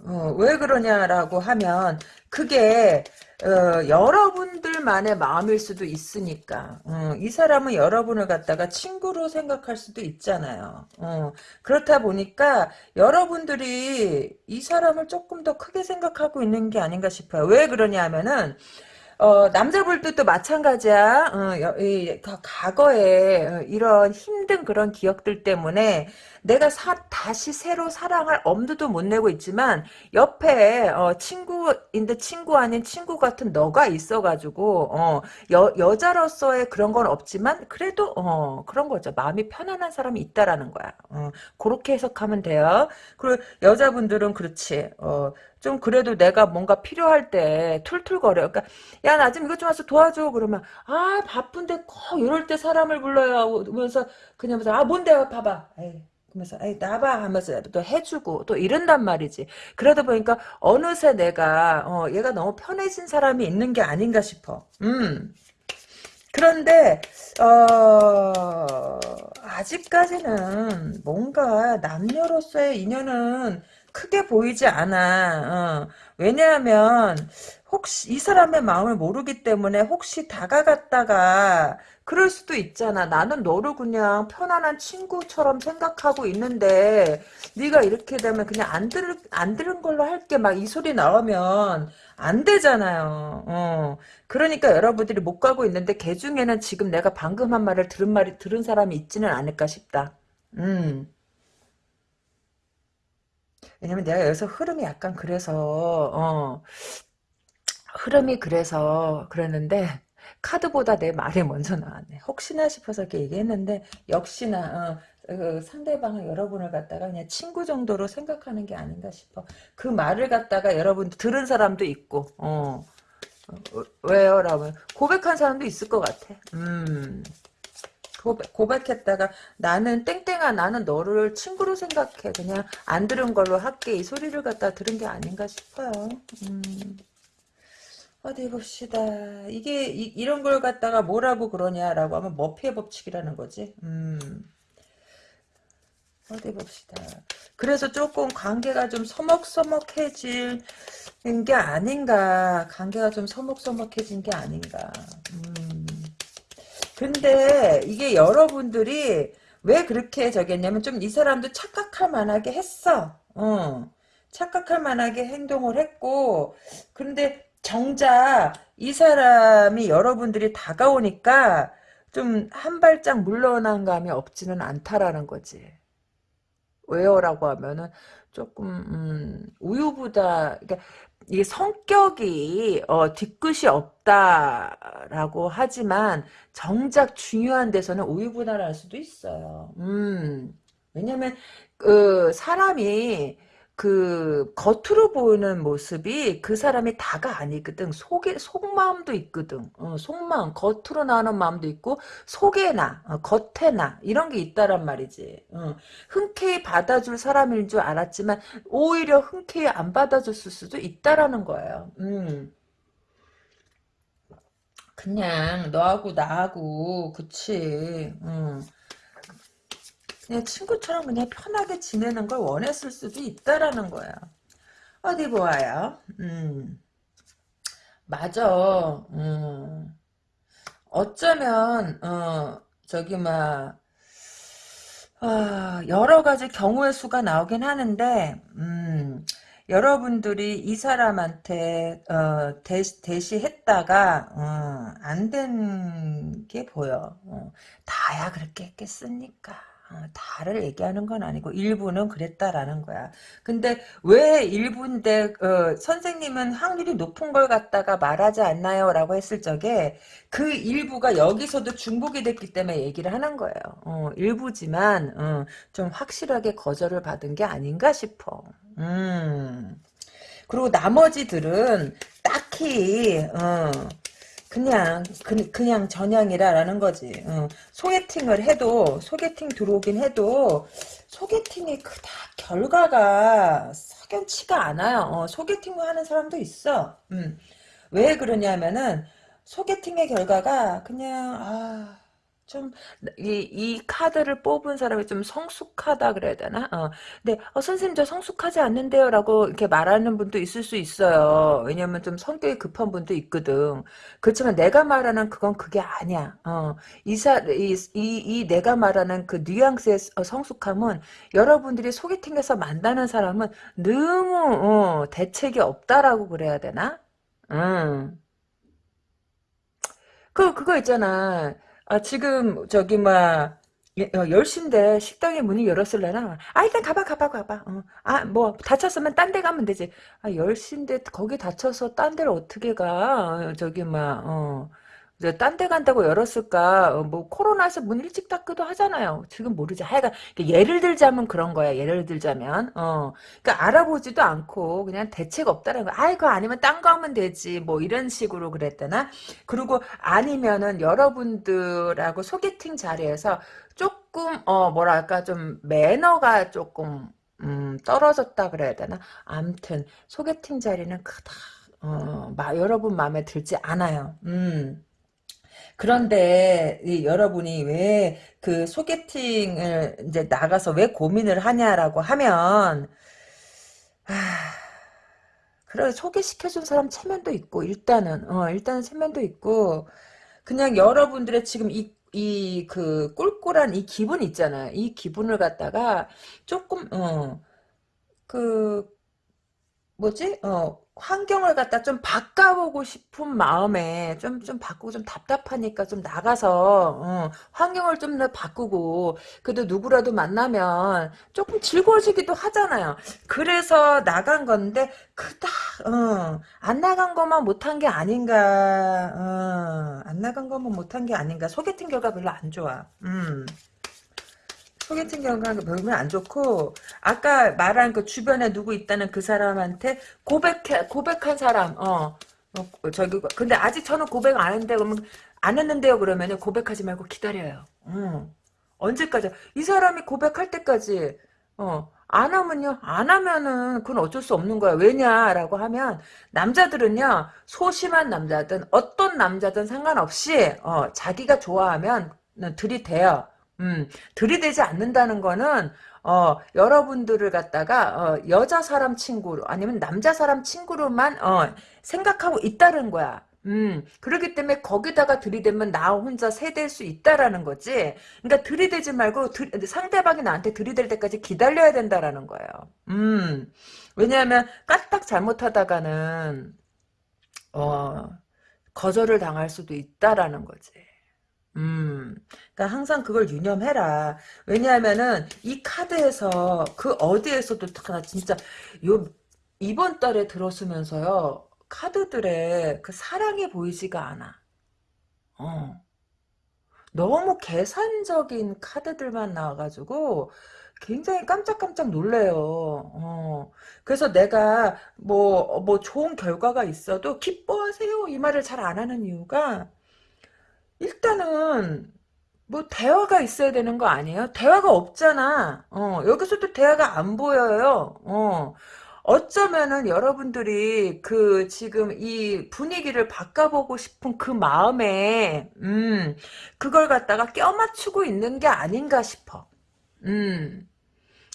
어, 왜 그러냐라고 하면 그게 어, 여러분들만의 마음일 수도 있으니까 어, 이 사람은 여러분을 갖다가 친구로 생각할 수도 있잖아요. 어, 그렇다 보니까 여러분들이 이 사람을 조금 더 크게 생각하고 있는 게 아닌가 싶어요. 왜 그러냐 하면은 어, 남자분들도 마찬가지야. 어, 여, 이, 과거에 어, 이런 힘든 그런 기억들 때문에 내가 사, 다시 새로 사랑할 엄두도 못 내고 있지만 옆에 어, 친구인데 친구 아닌 친구 같은 너가 있어가지고 어, 여, 여자로서의 그런 건 없지만 그래도 어, 그런 거죠. 마음이 편안한 사람이 있다라는 거야. 어, 그렇게 해석하면 돼요. 그리고 여자분들은 그렇지. 어, 좀 그래도 내가 뭔가 필요할 때 툴툴거려. 그러니까 야 나 좀 이것 좀 와서 도와줘. 그러면 아 바쁜데 꼭 이럴 때 사람을 불러요. 하면서 그냥 아 뭔데 봐봐. 에이. 그러면서 에이 나봐 하면서 또 해주고 또 이런단 말이지. 그러다 보니까 어느새 내가 어, 얘가 너무 편해진 사람이 있는 게 아닌가 싶어. 음. 그런데 어, 아직까지는 뭔가 남녀로서의 인연은 크게 보이지 않아. 어. 왜냐하면 혹시 이 사람의 마음을 모르기 때문에 혹시 다가갔다가 그럴 수도 있잖아. 나는 너를 그냥 편안한 친구처럼 생각하고 있는데 네가 이렇게 되면 그냥 안 들을 안 들은 걸로 할게 막 이 소리 나오면 안 되잖아요. 어. 그러니까 여러분들이 못 가고 있는데 개 중에는 지금 내가 방금 한 말을 들은 말이 들은 사람이 있지는 않을까 싶다. 음. 왜냐면 내가 여기서 흐름이 약간 그래서 어 흐름이 그래서 그랬는데 카드보다 내 말이 먼저 나왔네. 혹시나 싶어서 이렇게 얘기했는데 역시나 어, 그 상대방은 여러분을 갖다가 그냥 친구 정도로 생각하는 게 아닌가 싶어. 그 말을 갖다가 여러분 들은 사람도 있고 어, 어 왜요? 라면 고백한 사람도 있을 것 같아. 음. 고백, 고백했다가 나는 땡땡아 나는 너를 친구로 생각해 그냥 안 들은 걸로 할게 이 소리를 갖다 들은 게 아닌가 싶어요 음. 어디 봅시다 이게 이, 런걸 갖다가 뭐라고 그러냐라고 하면 머피의 법칙이라는 거지 음. 어디 봅시다 그래서 조금 관계가 좀 서먹서먹해진 게 아닌가 관계가 좀 서먹서먹해진 게 아닌가 음. 근데 이게 여러분들이 왜 그렇게 저겠냐면 좀 이 사람도 착각할 만하게 했어. 어. 착각할 만하게 행동을 했고 근데 정작 이 사람이 여러분들이 다가오니까 좀 한 발짝 물러난 감이 없지는 않다라는 거지. 왜요라고 하면은 조금 음, 우유부다 그러니까 이게 성격이 어, 뒤끝이 없다라고 하지만 정작 중요한 데서는 우유부단할 수도 있어요. 음. 왜냐면 그 사람이 그 겉으로 보이는 모습이 그 사람이 다가 아니거든. 속에 속마음도 있거든. 어, 속마음 겉으로 나오는 마음도 있고 속에 나 어, 겉에 나 이런 게 있다란 말이지. 어, 흔쾌히 받아줄 사람인 줄 알았지만 오히려 흔쾌히 안 받아줬을 수도 있다라는 거예요. 음. 그냥 너하고 나하고 그치. 음. 그냥 친구처럼 그냥 편하게 지내는 걸 원했을 수도 있다라는 거야. 어디 보아요. 음. 맞아. 음. 어쩌면 어 저기 막 아, 여러 가지 경우의 수가 나오긴 하는데 음, 여러분들이 이 사람한테 어, 대시, 대시했다가 어, 안된 게 보여. 어, 다야 그렇게 했겠습니까? 어, 다를 얘기하는 건 아니고 일부는 그랬다라는 거야. 근데 왜 일부인데 어, 선생님은 확률이 높은 걸 갖다가 말하지 않나요? 라고 했을 적에 그 일부가 여기서도 중복이 됐기 때문에 얘기를 하는 거예요. 어, 일부지만 어, 좀 확실하게 거절을 받은 게 아닌가 싶어. 음. 그리고 나머지들은 딱히 어, 그냥 그, 그냥 전향이라라는 거지. 어. 소개팅을 해도 소개팅 들어오긴 해도 소개팅이 그닥 결과가 석연치가 않아요. 어, 소개팅을 하는 사람도 있어. 음. 왜 그러냐면은 소개팅의 결과가 그냥 아 좀, 이, 이 카드를 뽑은 사람이 좀 성숙하다 그래야 되나? 어. 근데, 어, 선생님, 저 성숙하지 않는데요? 라고 이렇게 말하는 분도 있을 수 있어요. 왜냐면 좀 성격이 급한 분도 있거든. 그렇지만 내가 말하는 그건 그게 아니야. 어. 이 사, 이, 이, 이 내가 말하는 그 뉘앙스의 어, 성숙함은 여러분들이 소개팅에서 만나는 사람은 너무, 어, 대책이 없다라고 그래야 되나? 음. 그, 그거 있잖아. 아, 지금, 저기, 막, 예, 어, 10시인데 식당에 문이 열었을래나? 아, 일단 가봐, 가봐, 가봐. 어. 아, 뭐, 다쳤으면 딴 데 가면 되지. 아, 10시인데 거기 다쳐서 딴 데를 어떻게 가? 어, 저기, 막, 어. 딴 데 간다고 열었을까? 어, 뭐 코로나에서 문 일찍 닫기도 하잖아요. 지금 모르지. 하여간 예를 들자면 그런 거야. 예를 들자면 어, 그러니까 알아보지도 않고 그냥 대책 없다는 거. 아이고 아니면 딴 거 하면 되지. 뭐 이런 식으로 그랬다나. 그리고 아니면은 여러분들하고 소개팅 자리에서 조금 어 뭐랄까 좀 매너가 조금 음, 떨어졌다 그래야 되나? 암튼 소개팅 자리는 크다. 어, 마, 여러분 마음에 들지 않아요. 음. 그런데 여러분이 왜 그 소개팅을 이제 나가서 왜 고민을 하냐라고 하면 아, 그래 소개시켜준 사람 체면도 있고 일단은 어 일단은 체면도 있고 그냥 여러분들의 지금 이 이 그 꿀꿀한 이 기분 있잖아요. 이 기분을 갖다가 조금 어그 뭐지? 어, 환경을 갖다 좀 바꿔보고 싶은 마음에 좀, 좀 바꾸고 좀 답답하니까 좀 나가서, 어, 환경을 좀 더 바꾸고, 그래도 누구라도 만나면 조금 즐거워지기도 하잖아요. 그래서 나간 건데, 그닥, 어, 안 나간 것만 못한 게 아닌가, 어, 안 나간 것만 못한 게 아닌가. 소개팅 결과 별로 안 좋아. 음. 소개팅 경우가 별로 안 좋고 아까 말한 그 주변에 누구 있다는 그 사람한테 고백해 고백한 사람 어, 어 저기 근데 아직 저는 고백 안 했는데 그러면 안 했는데요 그러면 고백하지 말고 기다려요. 음. 언제까지 이 사람이 고백할 때까지 어. 안 하면요 안 하면은 그건 어쩔 수 없는 거야 왜냐라고 하면 남자들은요 소심한 남자든 어떤 남자든 상관없이 어, 자기가 좋아하면 들이대요 음, 들이대지 않는다는 거는 어, 여러분들을 갖다가 어, 여자 사람 친구로 아니면 남자 사람 친구로만 어, 생각하고 있다는 거야. 음, 그렇기 때문에 거기다가 들이대면 나 혼자 세댈 수 있다라는 거지. 그러니까 들이대지 말고 들, 상대방이 나한테 들이댈 때까지 기다려야 된다라는 거예요. 음, 왜냐하면 까딱 잘못하다가는 어, 거절을 당할 수도 있다라는 거지. 음, 그러니까 항상 그걸 유념해라. 왜냐하면은 이 카드에서 그 어디에서도 다 진짜 요 이번 달에 들었으면서요 카드들의 그 사랑이 보이지가 않아. 어. 너무 계산적인 카드들만 나와가지고 굉장히 깜짝깜짝 놀래요. 어. 그래서 내가 뭐, 뭐 좋은 결과가 있어도 기뻐하세요 이 말을 잘 안 하는 이유가 일단은 뭐 대화가 있어야 되는 거 아니에요? 대화가 없잖아. 어, 여기서도 대화가 안 보여요. 어. 어쩌면은 여러분들이 그 지금 이 분위기를 바꿔보고 싶은 그 마음에 음 그걸 갖다가 껴맞추고 있는 게 아닌가 싶어. 음.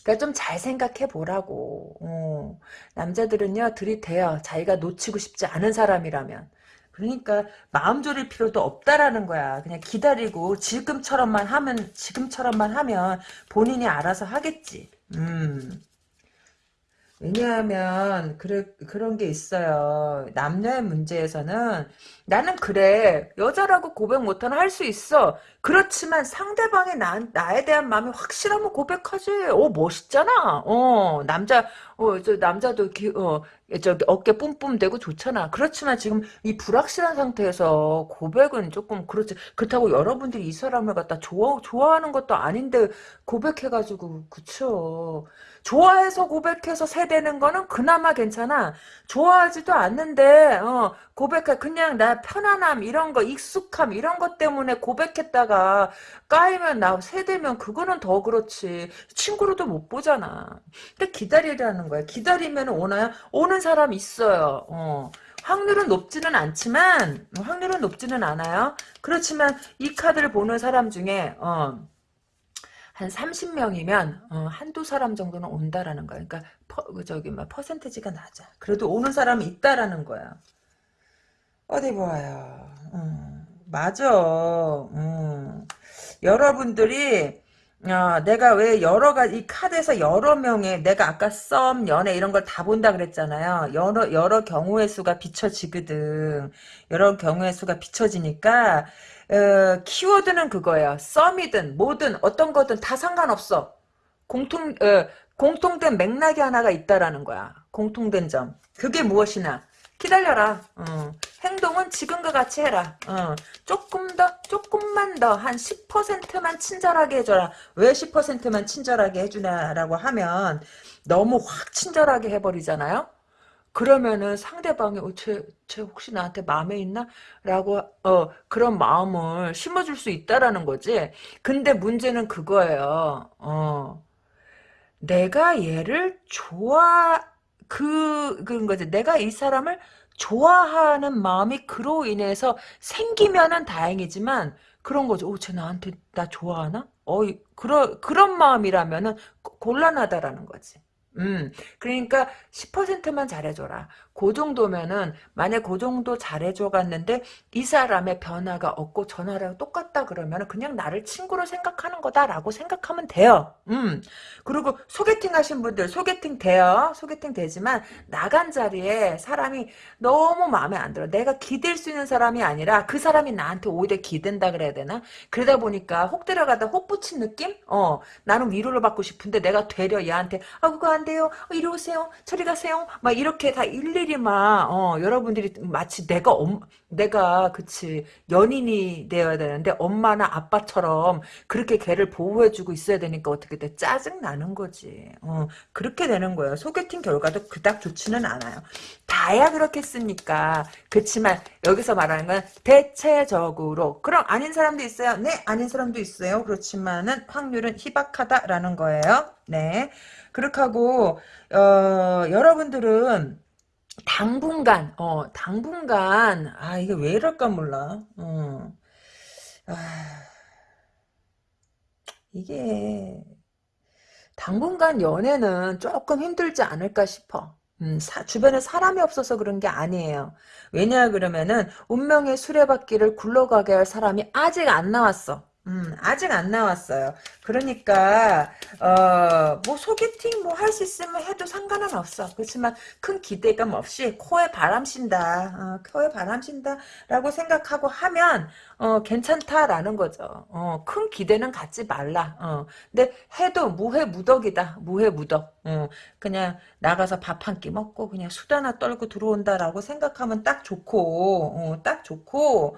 그러니까 좀 잘 생각해 보라고. 어. 남자들은요 들이대요. 자기가 놓치고 싶지 않은 사람이라면. 그러니까 마음 졸일 필요도 없다라는 거야. 그냥 기다리고 지금처럼만 하면 지금처럼만 하면 본인이 알아서 하겠지. 음. 왜냐하면 그래, 그런 게 있어요. 남녀의 문제에서는 나는 그래 여자라고 고백 못하는 할수 있어. 그렇지만 상대방의 나, 나에 대한 마음이 확실하면 고백하지. 어 멋있잖아. 어 남자 어저 남자도 기, 어 저기 어깨 뿜뿜 대고 좋잖아. 그렇지만 지금 이 불확실한 상태에서 고백은 조금 그렇지. 그렇다고 여러분들이 이 사람을 갖다 좋아 좋아하는 것도 아닌데 고백해가지고 그쵸. 좋아해서 고백해서 세대는 거는 그나마 괜찮아. 좋아하지도 않는데 어, 고백해 그냥 나 편안함 이런 거 익숙함 이런 것 때문에 고백했다가 까이면 나 세대면 그거는 더 그렇지. 친구로도 못 보잖아. 근데 기다리라는 거야. 기다리면 오나요? 오는 사람 있어요. 어. 확률은 높지는 않지만 확률은 높지는 않아요. 그렇지만 이 카드를 보는 사람 중에 어, 한 30명이면 어, 한두 사람 정도는 온다라는 거야. 그러니까 퍼, 그 저기 막 퍼센테지가 낮아. 그래도 오는 사람이 있다라는 거야. 어디 보아요. 음, 맞아. 음. 여러분들이 어, 내가 왜 여러 가지 이 카드에서 여러 명의 내가 아까 썸 연애 이런 걸 다 본다 그랬잖아요. 여러 여러 경우의 수가 비춰지거든. 여러 경우의 수가 비춰지니까 어, 키워드는 그거예요. 썸이든 뭐든 어떤 거든 다 상관없어. 공통 어, 공통된 맥락이 하나가 있다라는 거야. 공통된 점. 그게 무엇이냐? 기다려라. 어. 행동은 지금과 같이 해라. 어. 조금 더, 조금만 더, 한 10%만 친절하게 해줘라. 왜 10%만 친절하게 해주냐라고 하면, 너무 확 친절하게 해버리잖아요? 그러면은 상대방이, 어, 쟤, 쟤 혹시 나한테 마음에 있나? 라고, 어, 그런 마음을 심어줄 수 있다라는 거지. 근데 문제는 그거예요. 어. 내가 얘를 좋아, 그, 그런 거지. 내가 이 사람을 좋아하는 마음이 그로 인해서 생기면은 다행이지만, 그런 거죠. 오, 쟤 나한테, 나 좋아하나? 어, 그런, 그런 마음이라면은 곤란하다라는 거지. 음, 그러니까 10%만 잘해줘라. 그 정도면은 만약 그 정도 잘해줘 갔는데 이 사람의 변화가 없고 전화랑 똑같다 그러면 그냥 나를 친구로 생각하는 거다라고 생각하면 돼요. 음 그리고 소개팅 하신 분들 소개팅 돼요. 소개팅 되지만 나간 자리에 사람이 너무 마음에 안 들어. 내가 기댈 수 있는 사람이 아니라 그 사람이 나한테 오히려 기댄다 그래야 되나? 그러다 보니까 혹 들어가다 혹 붙인 느낌? 어 나는 위로를 받고 싶은데 내가 되려 얘한테 아 그거 안 돼요. 어, 이리 오세요. 저리 가세요. 막 이렇게 다 일일 이 막 어, 여러분들이 마치 내가 엄, 내가 그치 연인이 되어야 되는데 엄마나 아빠처럼 그렇게 걔를 보호해주고 있어야 되니까 어떻게 돼 짜증 나는 거지. 어, 그렇게 되는 거예요. 소개팅 결과도 그닥 좋지는 않아요. 다야 그렇겠습니까. 그렇지만 여기서 말하는 건 대체적으로 그럼 아닌 사람도 있어요. 네, 아닌 사람도 있어요. 그렇지만은 확률은 희박하다라는 거예요. 네. 그렇게 하고 어, 여러분들은 당분간, 어, 당분간, 아, 이게 왜 이럴까 몰라. 어. 아, 이게, 당분간 연애는 조금 힘들지 않을까 싶어. 음, 사, 주변에 사람이 없어서 그런 게 아니에요. 왜냐 그러면은 운명의 수레바퀴를 굴러가게 할 사람이 아직 안 나왔어. 음, 아직 안 나왔어요. 그러니까, 어, 뭐, 소개팅 뭐 할 수 있으면 해도 상관은 없어. 그렇지만 큰 기대감 없이 코에 바람 쉰다. 어, 코에 바람 쉰다. 라고 생각하고 하면, 어, 괜찮다라는 거죠. 어, 큰 기대는 갖지 말라. 어, 근데 해도 무해 무덕이다. 무해 무덕. 어, 그냥 나가서 밥 한 끼 먹고 그냥 수다나 떨고 들어온다라고 생각하면 딱 좋고, 어, 딱 좋고,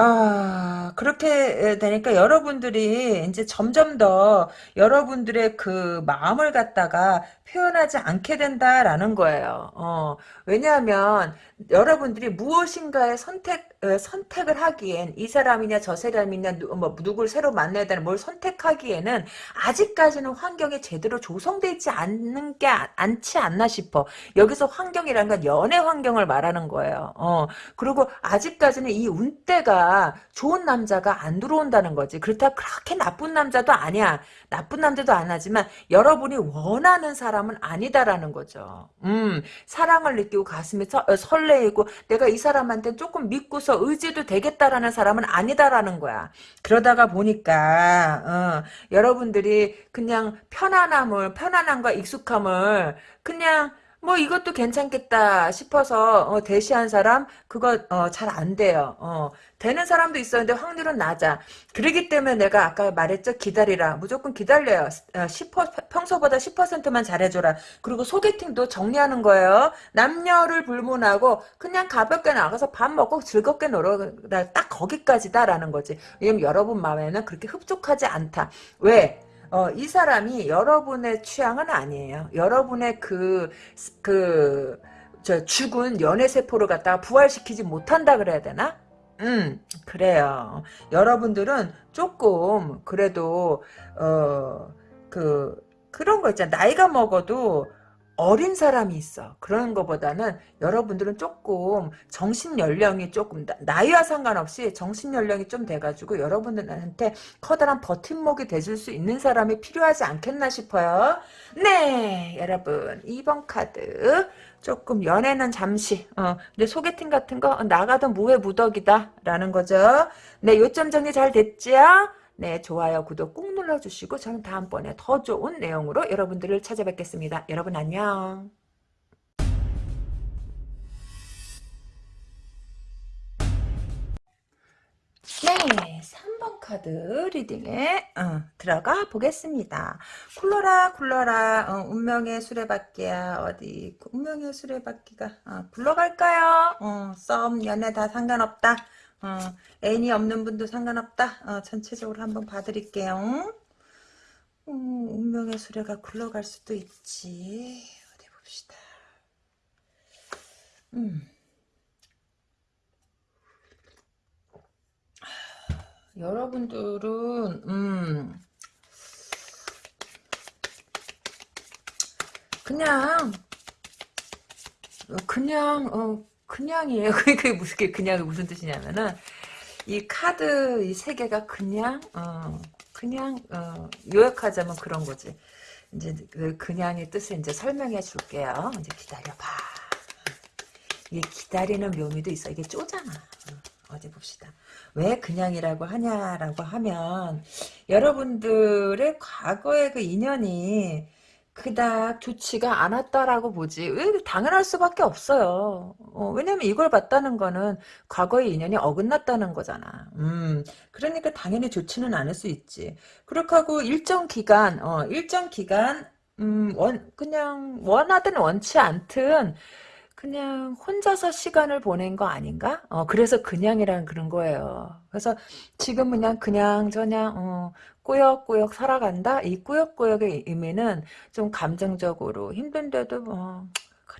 아, 그렇게 되니까 여러분들이 이제 점점 더 여러분들의 그 마음을 갖다가 표현하지 않게 된다라는 거예요. 어, 왜냐하면 여러분들이 무엇인가의 선택, 어, 선택을 하기엔 이 사람이냐 저 사람이냐 누, 뭐, 누굴 새로 만나야 되는 뭘 선택하기에는 아직까지는 환경이 제대로 조성되어 있지 않는 게 아- 않지 않나 싶어. 여기서 환경이라는 건 연애 환경을 말하는 거예요. 어, 그리고 아직까지는 이 운대가 좋은 남자가 안 들어온다는 거지. 그렇다 그렇게 나쁜 남자도 아니야. 나쁜 남자도 안 하지만 여러분이 원하는 사람 은 아니다라는 거죠. 음, 사랑을 느끼고 가슴이 서, 어, 설레이고 내가 이 사람한테 조금 믿고서 의지도 되겠다라는 사람은 아니다라는 거야. 그러다가 보니까 어, 여러분들이 그냥 편안함을 편안함과 익숙함을 그냥 뭐 이것도 괜찮겠다 싶어서 어, 대시한 사람 그거 어, 잘 안 돼요. 어, 되는 사람도 있었는데 확률은 낮아. 그러기 때문에 내가 아까 말했죠. 기다리라. 무조건 기다려요. 어, 10, 평소보다 10%만 잘해줘라. 그리고 소개팅도 정리하는 거예요. 남녀를 불문하고 그냥 가볍게 나가서 밥 먹고 즐겁게 놀아다 딱 거기까지다라는 거지. 왜냐면 여러분 마음에는 그렇게 흡족하지 않다. 왜? 어, 이 사람이 여러분의 취향은 아니에요. 여러분의 그, 그, 저 죽은 연애세포를 갖다가 부활시키지 못한다 그래야 되나? 음, 그래요. 여러분들은 조금, 그래도, 어, 그, 그런 거 있잖아. 나이가 먹어도 어린 사람이 있어. 그런 것보다는 여러분들은 조금 정신 연령이 조금 나이와 상관없이 정신 연령이 좀 돼가지고 여러분들한테 커다란 버팀목이 돼줄 수 있는 사람이 필요하지 않겠나 싶어요. 네, 여러분 2번 카드 조금 연애는 잠시 어, 근데 소개팅 같은 거 나가도 무해 무덕이다 라는 거죠. 네, 요점 정리 잘 됐죠? 네, 좋아요, 구독 꾹 눌러주시고 저는 다음번에 더 좋은 내용으로 여러분들을 찾아뵙겠습니다. 여러분 안녕. 네, 3번 카드 리딩에 어, 들어가 보겠습니다. 굴러라 굴러라 어, 운명의 수레바퀴야 어디 운명의 수레바퀴가 어, 굴러갈까요? 어, 썸 연애 다 상관없다. 어, 애인이 없는 분도 상관없다. 어, 전체적으로 한번 봐드릴게요. 음, 운명의 수레가 굴러갈 수도 있지. 어디 봅시다. 음. 여러분들은 음 그냥 그냥 어 그냥이에요. 그게 무슨 게 그냥 무슨 뜻이냐면은 이 카드 이 세 개가 그냥 어 그냥 어 요약하자면 그런 거지. 이제 그 그냥의 뜻을 이제 설명해 줄게요. 이제 기다려봐. 이게 기다리는 묘미도 있어. 이게 쪼잖아. 어, 어디 봅시다. 왜 그냥이라고 하냐라고 하면 여러분들의 과거의 그 인연이 그닥 좋지가 않았다라고 보지. 왜 당연할 수밖에 없어요. 어, 왜냐면 이걸 봤다는 거는 과거의 인연이 어긋났다는 거잖아. 음, 그러니까 당연히 좋지는 않을 수 있지. 그렇게 하고 일정 기간, 어, 일정 기간, 음, 원, 그냥 원하든 원치 않든 그냥 혼자서 시간을 보낸 거 아닌가? 어, 그래서 그냥이란 그런 거예요. 그래서 지금 그냥 그냥 저냥 어, 꾸역꾸역 살아간다? 이 꾸역꾸역의 의미는 좀 감정적으로 힘든데도 뭐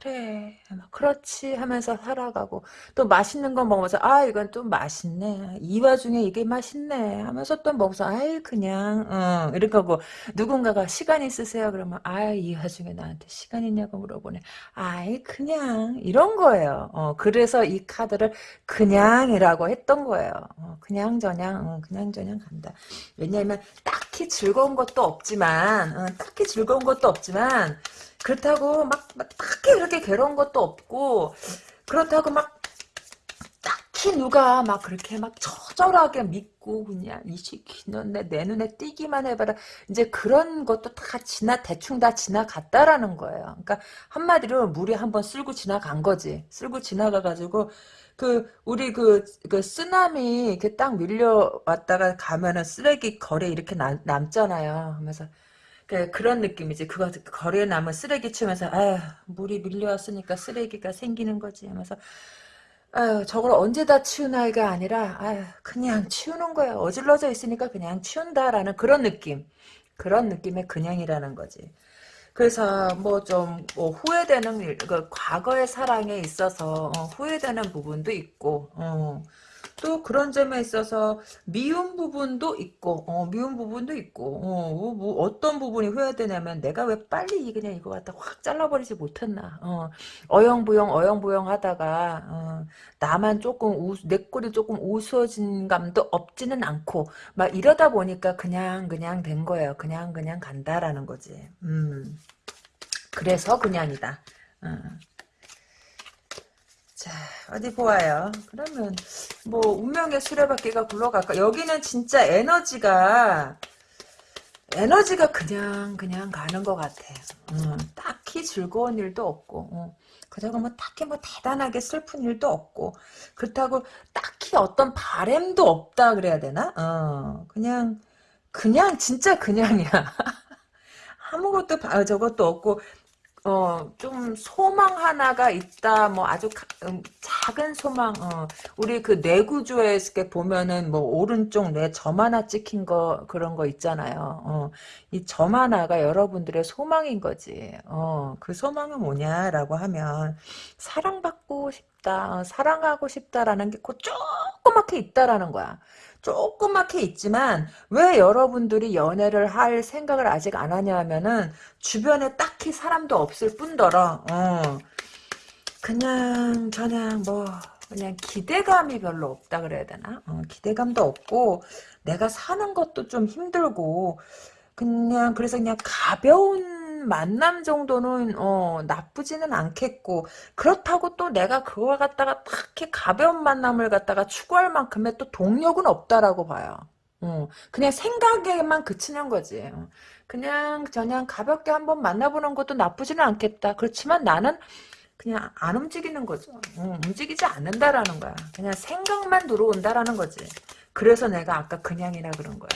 그래. 그렇지 하면서 살아가고 또 맛있는 거 먹으면서 아 이건 좀 맛있네. 이 와중에 이게 맛있네 하면서 또 먹어서 아이 그냥 어, 이렇게 하고. 누군가가 시간 있으세요? 그러면 아이 와중에 나한테 시간 있냐고 물어보네. 아이 그냥 이런 거예요. 어, 그래서 이 카드를 그냥이라고 했던 거예요. 어, 그냥 저냥 어, 그냥 저냥 간다. 왜냐하면 딱히 즐거운 것도 없지만 어, 딱히 즐거운 것도 없지만 그렇다고 막, 막 딱히 그렇게 괴로운 것도 없고 그렇다고 막 딱히 누가 막 그렇게 막 처절하게 믿고 그냥 이 너내 내 눈에 띄기만 해봐라 이제 그런 것도 다 지나 대충 다 지나갔다라는 거예요. 그러니까 한마디로 물이 한번 쓸고 지나간 거지. 쓸고 지나가가지고 그 우리 그, 그 쓰나미 이렇게 딱 밀려왔다가 가면은 쓰레기 거래 이렇게 남, 남잖아요. 하면서 그, 그런 느낌이지. 그거 거리에 남은 쓰레기 치면서 아휴 물이 밀려왔으니까 쓰레기가 생기는 거지 하면서 아유 저걸 언제 다 치운 아이가 아니라 아유 그냥 치우는 거야. 어질러져 있으니까 그냥 치운다라는 그런 느낌. 그런 느낌의 그냥이라는 거지. 그래서 뭐좀 뭐 후회되는 일, 그 과거의 사랑에 있어서 어, 후회되는 부분도 있고 어. 또 그런 점에 있어서 미운 부분도 있고 어, 미운 부분도 있고 어, 뭐, 뭐 어떤 부분이 후회되냐면 내가 왜 빨리 그냥 이거 갖다 확 잘라버리지 못했나. 어, 어영부영 어영부영 하다가 어, 나만 조금 우, 내 꼴이 조금 우스워진 감도 없지는 않고 막 이러다 보니까 그냥 그냥 된 거예요. 그냥 그냥 간다라는 거지. 음. 그래서 그냥이다. 어. 자 어디 보아요? 그러면 뭐 운명의 수레바퀴가 굴러갈까? 여기는 진짜 에너지가 에너지가 그냥 그냥 가는 것 같아. 음, 딱히 즐거운 일도 없고 어. 그렇다고 뭐 딱히 뭐 대단하게 슬픈 일도 없고 그렇다고 딱히 어떤 바램도 없다 그래야 되나? 어, 그냥 그냥 진짜 그냥이야. 아무것도 저것도 없고 어, 좀 소망 하나가 있다, 뭐 아주 가, 음, 작은 소망, 어, 우리 그 뇌구조에 이렇게 보면은 뭐 오른쪽 뇌점 하나 찍힌 거, 그런 거 있잖아요. 어, 이점 하나가 여러분들의 소망인 거지. 어, 그 소망은 뭐냐라고 하면 사랑받고 싶다, 어, 사랑하고 싶다라는 게 그 조그맣게 있다라는 거야. 조그맣게 있지만 왜 여러분들이 연애를 할 생각을 아직 안 하냐 하면은 주변에 딱히 사람도 없을 뿐더러 어, 그냥 저냥 뭐 그냥 기대감이 별로 없다 그래야 되나? 어, 기대감도 없고 내가 사는 것도 좀 힘들고 그냥 그래서 그냥 가벼운 만남 정도는 어, 나쁘지는 않겠고 그렇다고 또 내가 그걸 갖다가 딱히 가벼운 만남을 갖다가 추구할 만큼의 또 동력은 없다라고 봐요. 어, 그냥 생각에만 그치는 거지. 어, 그냥 저냥 가볍게 한번 만나보는 것도 나쁘지는 않겠다. 그렇지만 나는 그냥 안 움직이는 거죠. 어, 움직이지 않는다라는 거야. 그냥 생각만 들어온다라는 거지. 그래서 내가 아까 그냥이라 그런 거야.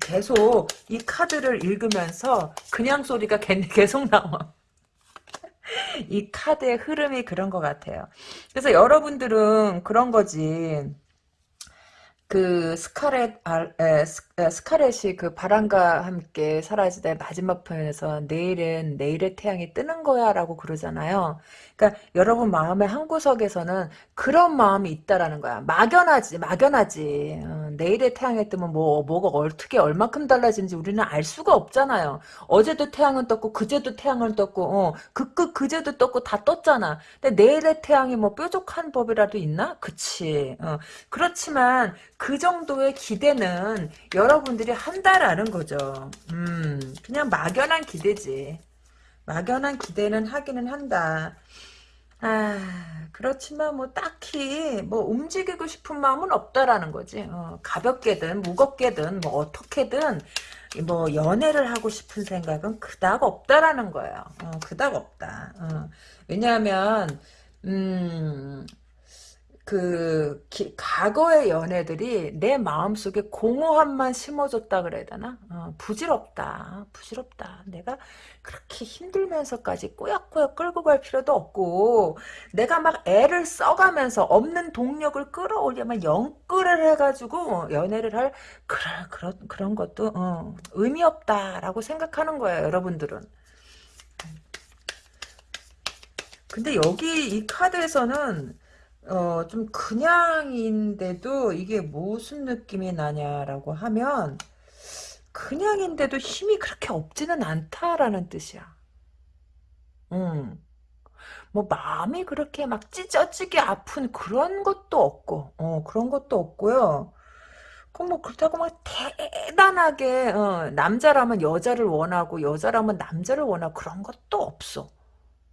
계속 이 카드를 읽으면서 그냥 소리가 계속 나와. 이 카드의 흐름이 그런 것 같아요. 그래서 여러분들은 그런 거지. 그 스카렛 아, 에, 스, 스카렛이 그 바람과 함께 사라지다 마지막 편에서 내일은 내일의 태양이 뜨는 거야 라고 그러잖아요. 그러니까 여러분 마음의 한 구석에서는 그런 마음이 있다라는 거야. 막연하지, 막연하지. 어, 내일의 태양이 뜨면 뭐 뭐가 어떻게 얼마큼 달라지는지 우리는 알 수가 없잖아요. 어제도 태양은 떴고 그제도 태양을 떴고 어, 그 그 그제도 떴고 다 떴잖아. 근데 내일의 태양이 뭐 뾰족한 법이라도 있나? 그치. 어, 그렇지만 그 정도의 기대는 여러 분들이 한다라는 거죠. 음, 그냥 막연한 기대지. 막연한 기대는 하기는 한다. 아, 그렇지만 뭐 딱히 뭐 움직이고 싶은 마음은 없다라는 거지. 어, 가볍게든 무겁게든 뭐 어떻게든 뭐 연애를 하고 싶은 생각은 그닥 없다라는 거예요. 어, 그닥 없다. 어. 왜냐하면 음, 그 기, 과거의 연애들이 내 마음속에 공허함만 심어줬다 그래야 되나? 어, 부질없다. 부질없다. 내가 그렇게 힘들면서까지 꾸역꾸역 끌고 갈 필요도 없고 내가 막 애를 써가면서 없는 동력을 끌어올려면 영끌을 해가지고 연애를 할 그런 그런 그런 것도 어, 의미 없다라고 생각하는 거예요, 여러분들은. 근데 여기 이 카드에서는 어, 좀 그냥인데도 이게 무슨 느낌이 나냐라고 하면 그냥인데도 힘이 그렇게 없지는 않다라는 뜻이야. 음. 뭐 마음이 그렇게 막 찢어지게 아픈 그런 것도 없고, 어, 그런 것도 없고요. 그뭐 그렇다고 막 대단하게 어, 남자라면 여자를 원하고 여자라면 남자를 원하고 그런 것도 없어.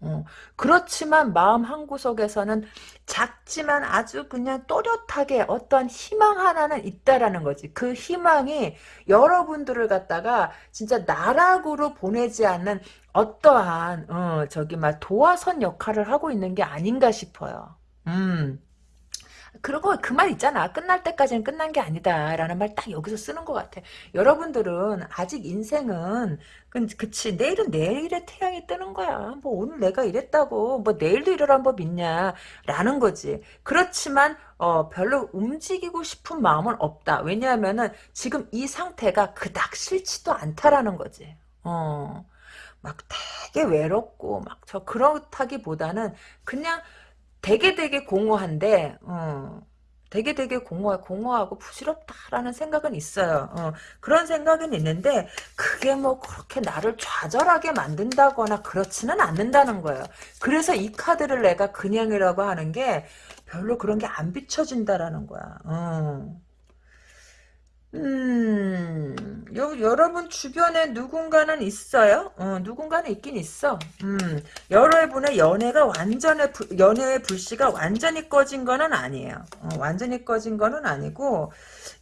어, 그렇지만 마음 한구석에서는 작지만 아주 그냥 또렷하게 어떠한 희망 하나는 있다라는 거지. 그 희망이 여러분들을 갖다가 진짜 나락으로 보내지 않는 어떠한 어, 저기 막 도화선 역할을 하고 있는 게 아닌가 싶어요. 음. 그리고 그말 있잖아. 끝날 때까지는 끝난 게 아니다. 라는 말 딱 여기서 쓰는 것 같아. 여러분들은 아직 인생은, 그, 그치. 내일은 내일의 태양이 뜨는 거야. 뭐 오늘 내가 이랬다고, 뭐 내일도 이러란 법 있냐. 라는 거지. 그렇지만, 어, 별로 움직이고 싶은 마음은 없다. 왜냐하면은 지금 이 상태가 그닥 싫지도 않다라는 거지. 어. 막 되게 외롭고, 막 저 그렇다기보다는 그냥 되게 되게 공허한데 어, 되게 되게 공허, 공허하고 부질없다라는 생각은 있어요. 어, 그런 생각은 있는데 그게 뭐 그렇게 나를 좌절하게 만든다거나 그렇지는 않는다는 거예요. 그래서 이 카드를 내가 그냥이라고 하는 게 별로 그런 게 안 비춰진다라는 거야. 어. 음, 요, 여러분 주변에 누군가는 있어요? 어, 누군가는 있긴 있어. 음, 여러분의 연애가 완전히, 불- 연애의 불씨가 완전히 꺼진 거는 아니에요. 어, 완전히 꺼진 거는 아니고,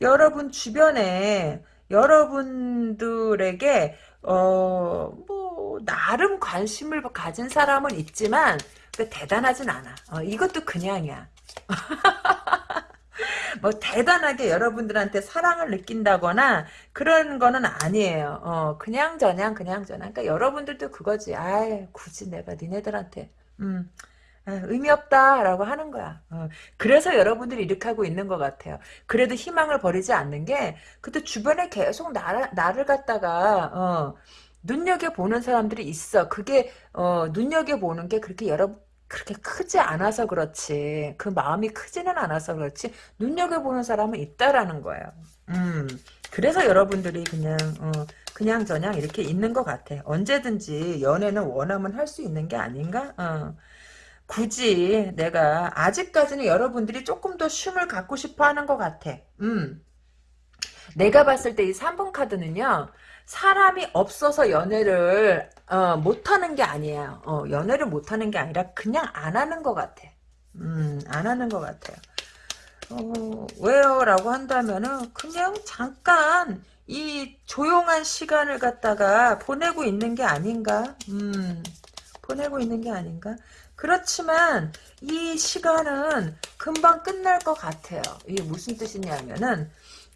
여러분 주변에, 여러분들에게, 어, 뭐, 나름 관심을 가진 사람은 있지만, 그 대단하진 않아. 어, 이것도 그냥이야. 뭐 대단하게 여러분들한테 사랑을 느낀다거나 그런 거는 아니에요. 어, 그냥 저냥 그냥 저냥. 그러니까 여러분들도 그거지. 아이, 굳이 내가 니네들한테 음. 아, 의미 없다라고 하는 거야. 어, 그래서 여러분들이 이렇게 하고 있는 것 같아요. 그래도 희망을 버리지 않는 게 그때 주변에 계속 나를, 나를 갖다가 어, 눈여겨보는 사람들이 있어. 그게 어, 눈여겨보는 게 그렇게 여러 그렇게 크지 않아서 그렇지. 그 마음이 크지는 않아서 그렇지. 눈여겨보는 사람은 있다라는 거예요. 음. 그래서 여러분들이 그냥 어, 그냥 저냥 이렇게 있는 것 같아. 언제든지 연애는 원하면 할 수 있는 게 아닌가? 어. 굳이 내가 아직까지는 여러분들이 조금 더 쉼을 갖고 싶어 하는 것 같아. 음. 내가 봤을 때 이 3번 카드는요. 사람이 없어서 연애를 어, 못하는 게 아니에요. 어, 연애를 못하는 게 아니라 그냥 안 하는 것 같아. 음, 안 하는 것 같아요. 어, 왜요? 라고 한다면은 그냥 잠깐 이 조용한 시간을 갖다가 보내고 있는 게 아닌가? 음, 보내고 있는 게 아닌가? 그렇지만 이 시간은 금방 끝날 것 같아요. 이게 무슨 뜻이냐면은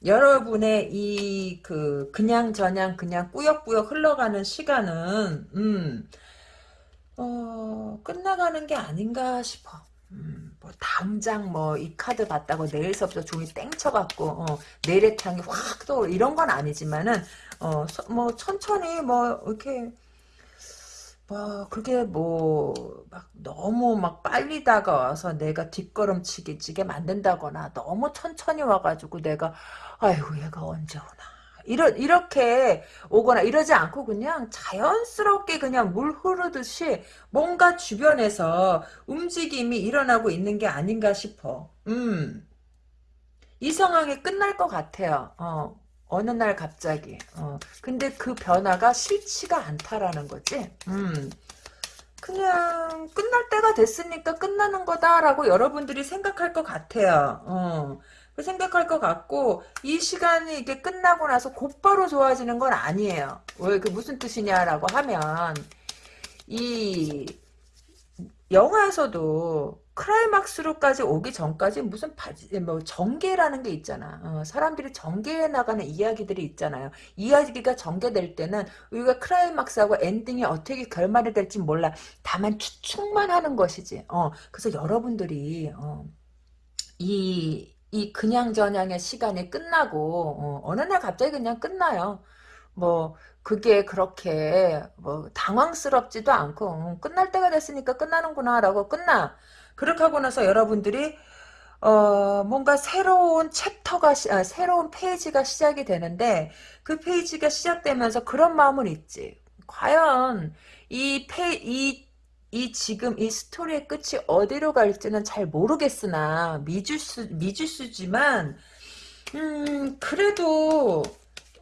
여러분의 이 그 그냥 저냥 그냥 꾸역꾸역 흘러가는 시간은 음, 어, 끝나가는 게 아닌가 싶어. 음, 뭐 당장 뭐 이 카드 봤다고 내일서부터 종이 땡 쳐갖고 어, 내일의 태양이 확 또 이런 건 아니지만은 어, 서, 뭐 천천히 뭐 이렇게 뭐 그게 뭐 막 너무 막 빨리 다가와서 내가 뒷걸음치기 찌게 만든다거나 너무 천천히 와가지고 내가 아이고 얘가 언제 오나 이러, 이렇게 오거나 이러지 않고 그냥 자연스럽게 그냥 물 흐르듯이 뭔가 주변에서 움직임이 일어나고 있는 게 아닌가 싶어. 음. 이 상황이 끝날 것 같아요. 어. 어느 날 갑자기. 어. 근데 그 변화가 싫지가 않다라는 거지. 음. 그냥 끝날 때가 됐으니까 끝나는 거다라고 여러분들이 생각할 것 같아요. 어. 그 생각할 것 같고 이 시간이 이게 끝나고 나서 곧바로 좋아지는 건 아니에요. 왜 그 무슨 뜻이냐라고 하면 이 영화에서도 클라이막스로까지 오기 전까지 무슨 바지, 뭐 전개라는 게 있잖아. 어, 사람들이 전개해 나가는 이야기들이 있잖아요. 이야기가 전개될 때는 우리가 클라이막스하고 엔딩이 어떻게 결말이 될지 몰라. 다만 추측만 하는 것이지. 어, 그래서 여러분들이 어, 이, 이 그냥저냥의 시간이 끝나고 어, 느날 갑자기 그냥 끝나요. 뭐 그게 그렇게 뭐 당황스럽지도 않고 음, 끝날 때가 됐으니까 끝나는구나라고 끝나. 그렇게 하고 나서 여러분들이 어 뭔가 새로운 chapter가 시, 아, 새로운 페이지가 시작이 되는데 그 페이지가 시작되면서 그런 마음은 있지. 과연 이 페, 이, 이 지금 이 스토리의 끝이 어디로 갈지는 잘 모르겠으나 미주수 미주수지만 음 그래도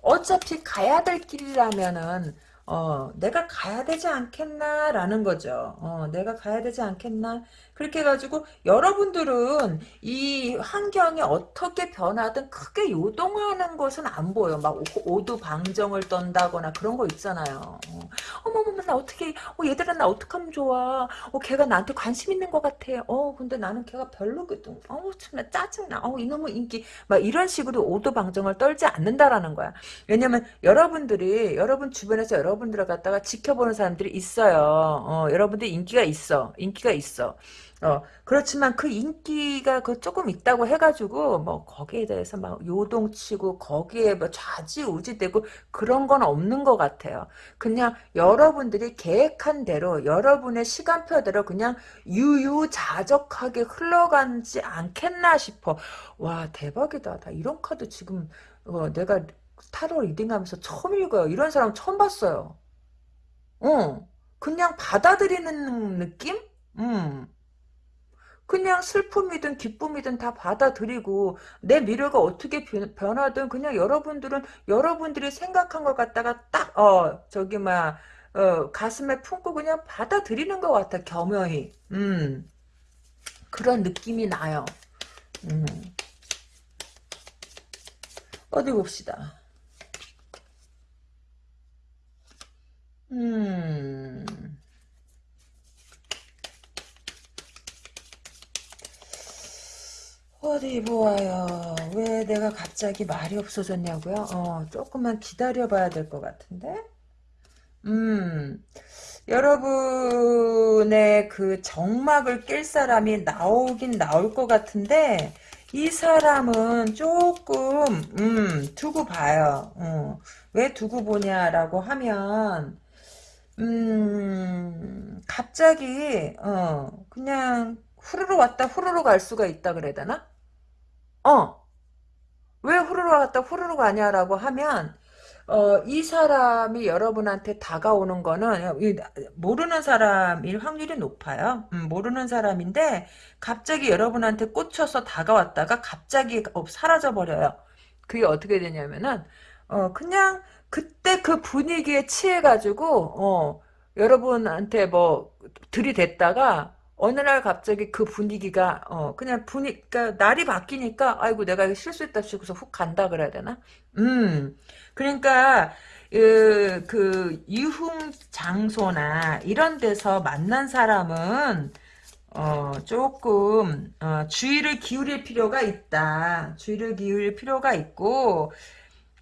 어차피 가야 될 길이라면은 어, 내가 가야 되지 않겠나라는 거죠. 어, 내가 가야 되지 않겠나? 그렇게 해가지고 여러분들은 이 환경이 어떻게 변하든 크게 요동하는 것은 안 보여. 막 오두방정을 떤다거나 그런 거 있잖아요. 어, 어머머머 나 어떻게 어, 얘들아 나 어떡하면 좋아. 어, 걔가 나한테 관심 있는 것 같아. 어, 근데 나는 걔가 별로거든. 어우 참나 짜증나. 어, 이놈의 인기 막 이런 식으로 오두방정을 떨지 않는다라는 거야. 왜냐면 여러분들이 여러분 주변에서 여러분들을 갖다가 지켜보는 사람들이 있어요. 어, 여러분들 인기가 있어. 인기가 있어. 어, 그렇지만 그 인기가 그 조금 있다고 해가지고, 뭐, 거기에 대해서 막 요동치고, 거기에 뭐 좌지우지되고, 그런 건 없는 것 같아요. 그냥 여러분들이 계획한 대로, 여러분의 시간표대로 그냥 유유자적하게 흘러가지 않겠나 싶어. 와, 대박이다. 나 이런 카드 지금, 어, 내가 타로 리딩하면서 처음 읽어요. 이런 사람 처음 봤어요. 어, 그냥 받아들이는 느낌? 음. 그냥 슬픔이든 기쁨이든 다 받아들이고 내 미래가 어떻게 변하든 그냥 여러분들은 여러분들이 생각한 것 갖다가 딱 어 저기 막 어, 가슴에 품고 그냥 받아들이는 것 같아 겸허히. 음. 그런 느낌이 나요. 음. 어디 봅시다. 음 어디 보아요. 왜 내가 갑자기 말이 없어졌냐고요? 어, 조금만 기다려봐야 될 것 같은데? 음, 여러분의 그 정막을 낄 사람이 나오긴 나올 것 같은데, 이 사람은 조금, 음, 두고 봐요. 어, 왜 두고 보냐라고 하면, 음, 갑자기, 어, 그냥, 후루루 왔다 후루루 갈 수가 있다 그래야 되나? 어. 왜 후루루 왔다 후루루 가냐라고 하면 어, 이 사람이 여러분한테 다가오는 거는 모르는 사람일 확률이 높아요. 음, 모르는 사람인데 갑자기 여러분한테 꽂혀서 다가왔다가 갑자기 어, 사라져 버려요. 그게 어떻게 되냐면은 어, 그냥 그때 그 분위기에 취해가지고 어, 여러분한테 뭐 들이댔다가 어느 날 갑자기 그 분위기가 어 그냥 분위 그러니까 날이 바뀌니까 아이고 내가 실수했다 싶어서 훅 간다 그래야 되나? 음 그러니까 그, 그 유흥 장소나 이런 데서 만난 사람은 어 조금 어, 주의를 기울일 필요가 있다. 주의를 기울일 필요가 있고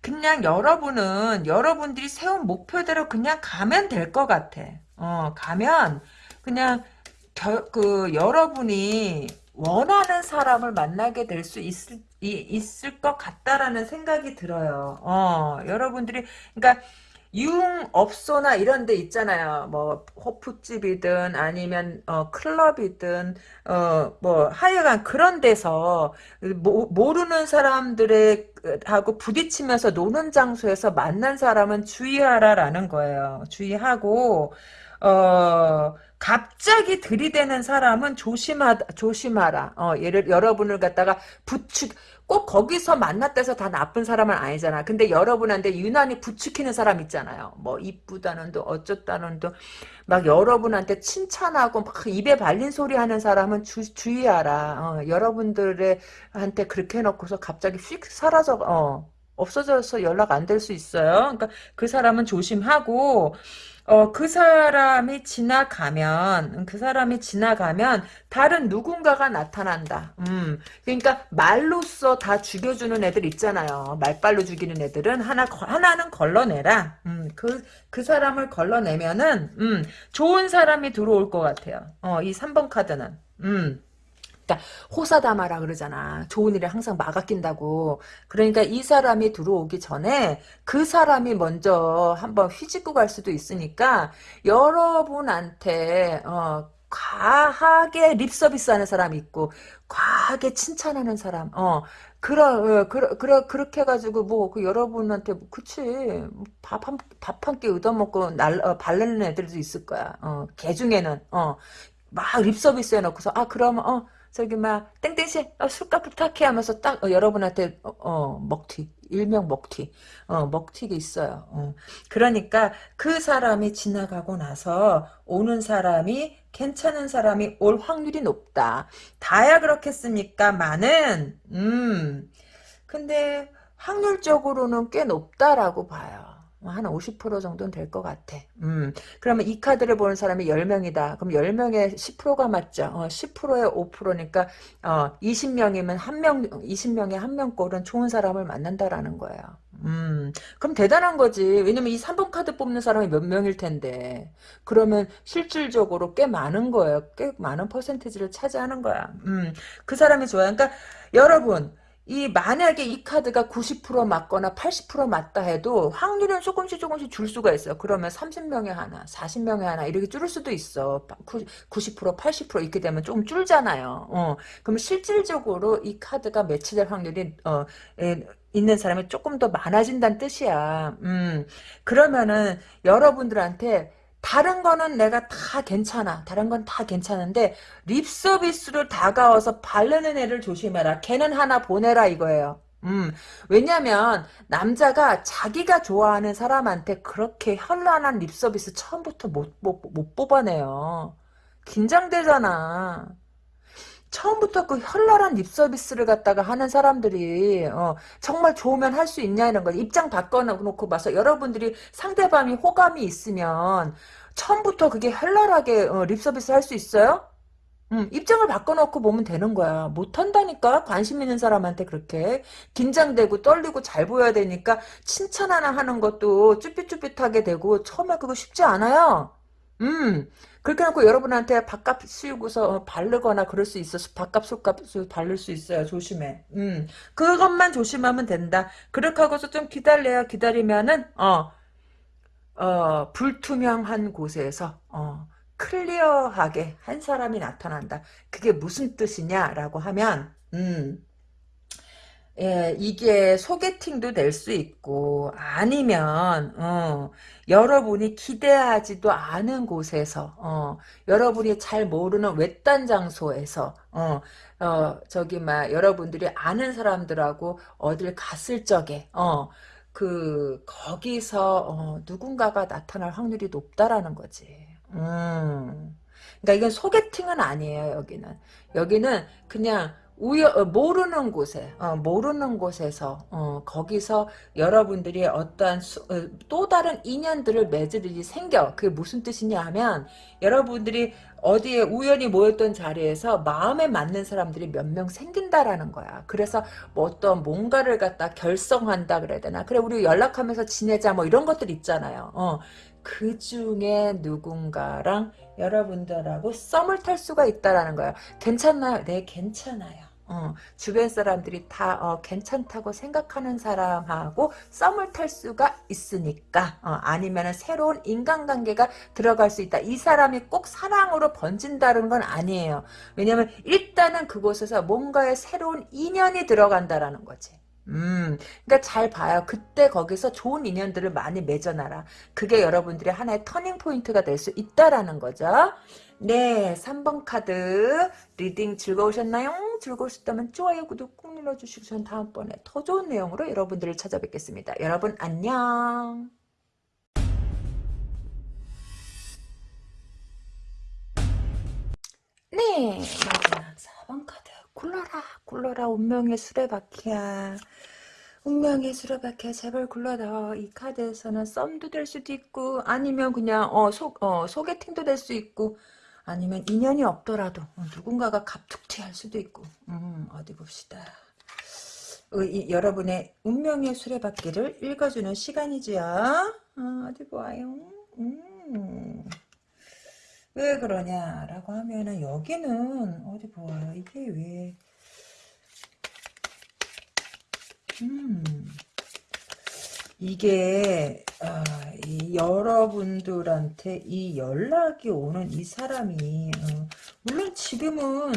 그냥 여러분은 여러분들이 세운 목표대로 그냥 가면 될 것 같아. 어 가면 그냥 겨, 그 여러분이 원하는 사람을 만나게 될 수 있을 이, 있을 것 같다라는 생각이 들어요. 어, 여러분들이 그러니까 융업소나 이런 데 있잖아요. 뭐 호프집이든 아니면 어, 클럽이든 어, 뭐 하여간 그런 데서 모, 모르는 사람들의 하고 부딪히면서 노는 장소에서 만난 사람은 주의하라라는 거예요. 주의하고 어 갑자기 들이대는 사람은 조심하 조심하라. 어, 얘를 여러분을 갖다가 부축 꼭 거기서 만났다 해서 다 나쁜 사람은 아니잖아. 근데 여러분한테 유난히 부추기는 사람 있잖아요. 뭐 이쁘다는 도 어쩌다는 도막 여러분한테 칭찬하고 막 입에 발린 소리 하는 사람은 주, 주의하라. 어, 여러분들의 한테 그렇게 해놓고서 갑자기 휙 사라져 어, 없어져서 연락 안 될 수 있어요. 그러니까 그 사람은 조심하고 어, 그 사람이 지나가면, 그 사람이 지나가면, 다른 누군가가 나타난다. 음, 그러니까, 말로써 다 죽여주는 애들 있잖아요. 말빨로 죽이는 애들은 하나, 하나는 걸러내라. 음, 그, 그 사람을 걸러내면은, 음, 좋은 사람이 들어올 것 같아요. 어, 이 3번 카드는. 음. 그러니까 호사다마라 그러잖아. 좋은 일에 항상 막아 낀다고. 그러니까 이 사람이 들어오기 전에 그 사람이 먼저 한번 휘짓고 갈 수도 있으니까 여러분한테 어, 과하게 립서비스 하는 사람이 있고 과하게 칭찬하는 사람 어 그러 어, 그러 그러 그렇게 해가지고 뭐 그 여러분한테 뭐 그치 밥 한 밥 한 끼 얻어먹고 날 어, 발르는 애들도 있을 거야 어개 중에는 어막 립서비스 해놓고서 아 그러면 어 저기 막 땡땡씨 어, 술값 부탁해 하면서 딱 어, 여러분한테 어, 어, 먹튀 일명 먹튀 어, 먹튀가 있어요. 어. 그러니까 그 사람이 지나가고 나서 오는 사람이 괜찮은 사람이 올 확률이 높다. 다야 그렇겠습니까 많은 음. 근데 확률적으로는 꽤 높다라고 봐요 한 50% 정도는 될 것 같아. 음. 그러면 이 카드를 보는 사람이 10명이다. 그럼 10명에 10%가 맞죠. 어, 10%에 5%니까 어, 20명이면 한 명, 20명에 한 명 꼴은 좋은 사람을 만난다라는 거예요. 음. 그럼 대단한 거지. 왜냐면 이 3번 카드 뽑는 사람이 몇 명일 텐데. 그러면 실질적으로 꽤 많은 거예요. 꽤 많은 퍼센티지를 차지하는 거야. 음. 그 사람이 좋아요. 그러니까 여러분 이 만약에 이 카드가 90% 맞거나 80% 맞다 해도 확률은 조금씩 조금씩 줄 수가 있어요. 그러면 30명에 하나, 40명에 하나 이렇게 줄을 수도 있어. 90% 80% 이렇게 되면 조금 줄잖아요. 어. 그럼 실질적으로 이 카드가 매치될 확률이 어, 에, 있는 사람이 조금 더 많아진다는 뜻이야. 음. 그러면은 여러분들한테 다른 거는 내가 다 괜찮아. 다른 건 다 괜찮은데 립서비스로 다가와서 바르는 애를 조심해라. 걔는 하나 보내라 이거예요. 음, 왜냐면 남자가 자기가 좋아하는 사람한테 그렇게 현란한 립서비스 처음부터 못, 못, 못 뽑아내요. 긴장되잖아. 처음부터 그 현란한 립 서비스를 갖다가 하는 사람들이 어, 정말 좋으면 할 수 있냐 이런 거 입장 바꿔놓고 봐서 여러분들이 상대방이 호감이 있으면 처음부터 그게 현란하게 어, 립 서비스 할 수 있어요? 음, 입장을 바꿔놓고 보면 되는 거야. 못한다니까 관심 있는 사람한테 그렇게 긴장되고 떨리고 잘 보여야 되니까 칭찬 하나 하는 것도 쭈삣쭈삣하게 되고 처음에 그거 쉽지 않아요. 음, 그렇게 해놓고 여러분한테 밥값 씌우고서 어, 바르거나 그럴 수 있어. 밥값, 술값 바를 수 있어요. 조심해. 음, 그것만 조심하면 된다. 그렇게 하고서 좀 기다려요. 기다리면은, 어, 어, 불투명한 곳에서, 어, 클리어하게 한 사람이 나타난다. 그게 무슨 뜻이냐라고 하면, 음, 예, 이게 소개팅도 될 수 있고 아니면 어, 여러분이 기대하지도 않은 곳에서 어, 여러분이 잘 모르는 외딴 장소에서 어, 어, 저기 막 여러분들이 아는 사람들하고 어딜 갔을 적에 어, 그 거기서 어, 누군가가 나타날 확률이 높다라는 거지. 음. 그러니까 이건 소개팅은 아니에요. 여기는 여기는 그냥 우여 어, 모르는 곳에 어, 모르는 곳에서 어, 거기서 여러분들이 어떠한 수, 어, 또 다른 인연들을 맺을 일이 생겨. 그게 무슨 뜻이냐 하면 여러분들이 어디에 우연히 모였던 자리에서 마음에 맞는 사람들이 몇 명 생긴다라는 거야. 그래서 뭐 어떤 뭔가를 갖다 결성한다 그래야 되나? 그래 우리 연락하면서 지내자 뭐 이런 것들 있잖아요. 어, 그 중에 누군가랑 여러분들하고 썸을 탈 수가 있다라는 거야. 괜찮나요? 네 괜찮아요 어, 주변 사람들이 다 어, 괜찮다고 생각하는 사람하고 썸을 탈 수가 있으니까 어, 아니면 새로운 인간관계가 들어갈 수 있다. 이 사람이 꼭 사랑으로 번진다는 건 아니에요. 왜냐하면 일단은 그곳에서 뭔가의 새로운 인연이 들어간다라는 거지. 음, 그러니까 잘 봐요. 그때 거기서 좋은 인연들을 많이 맺어놔라. 그게 여러분들의 하나의 turning point가 될 수 있다라는 거죠. 네, 3번 카드 reading 즐거우셨나요? 즐거우셨다면 좋아요, 구독 꾹 눌러주시고 전 다음번에 더 좋은 내용으로 여러분들을 찾아뵙겠습니다. 여러분 안녕. 네, 마지막 4번 카드. 굴러라, 굴러라, 운명의 수레바퀴야. 운명의 수레바퀴야, 제발 굴러라. 이 카드에서는 썸도 될 수도 있고, 아니면 그냥, 어, 소, 어, 소개팅도 될 수 있고, 아니면 인연이 없더라도, 어, 누군가가 갑툭튀할 수도 있고, 음, 어디 봅시다. 어, 이, 여러분의 운명의 수레바퀴를 읽어주는 시간이지요. 어, 디 보아요. 음. 왜 그러냐라고 하면은 여기는 어디 보아요. 이게 왜 음. 이게 아, 이 여러분들한테 이 연락이 오는 이 사람이 어, 물론 지금은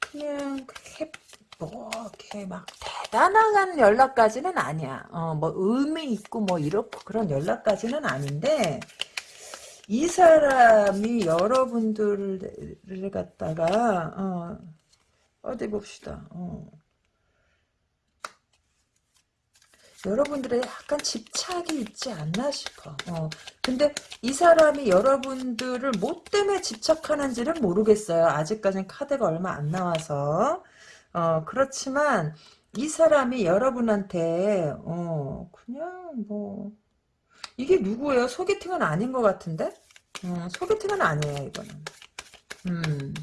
그냥 그렇게 뭐 이렇게 막 대단한 연락까지는 아니야. 어, 뭐 의미 있고 뭐 이렇고 그런 연락까지는 아닌데 이 사람이 여러분들을 갖다가 어, 어디 봅시다. 어. 여러분들의 약간 집착이 있지 않나 싶어. 어. 근데 이 사람이 여러분들을 뭐 때문에 집착하는지는 모르겠어요. 아직까지는 카드가 얼마 안 나와서. 어, 그렇지만 이 사람이 여러분한테 어, 그냥 뭐 이게 누구예요? 소개팅은 아닌 것 같은데? 음, 소개팅은 아니에요, 이거는. 음,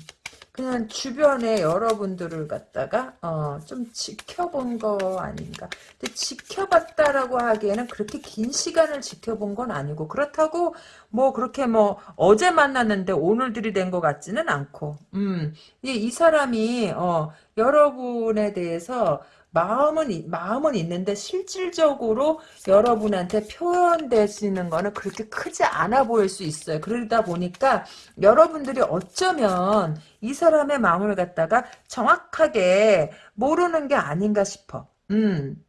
그냥 주변에 여러분들을 갖다가, 어, 좀 지켜본 거 아닌가. 근데 지켜봤다라고 하기에는 그렇게 긴 시간을 지켜본 건 아니고, 그렇다고, 뭐, 그렇게 뭐, 어제 만났는데 오늘 들이 된 것 같지는 않고, 음, 이, 이 사람이, 어, 여러분에 대해서, 마음은 마음은 있는데 실질적으로 여러분한테 표현되시는 거는 그렇게 크지 않아 보일 수 있어요. 그러다 보니까 여러분들이 어쩌면 이 사람의 마음을 갖다가 정확하게 모르는 게 아닌가 싶어. 음.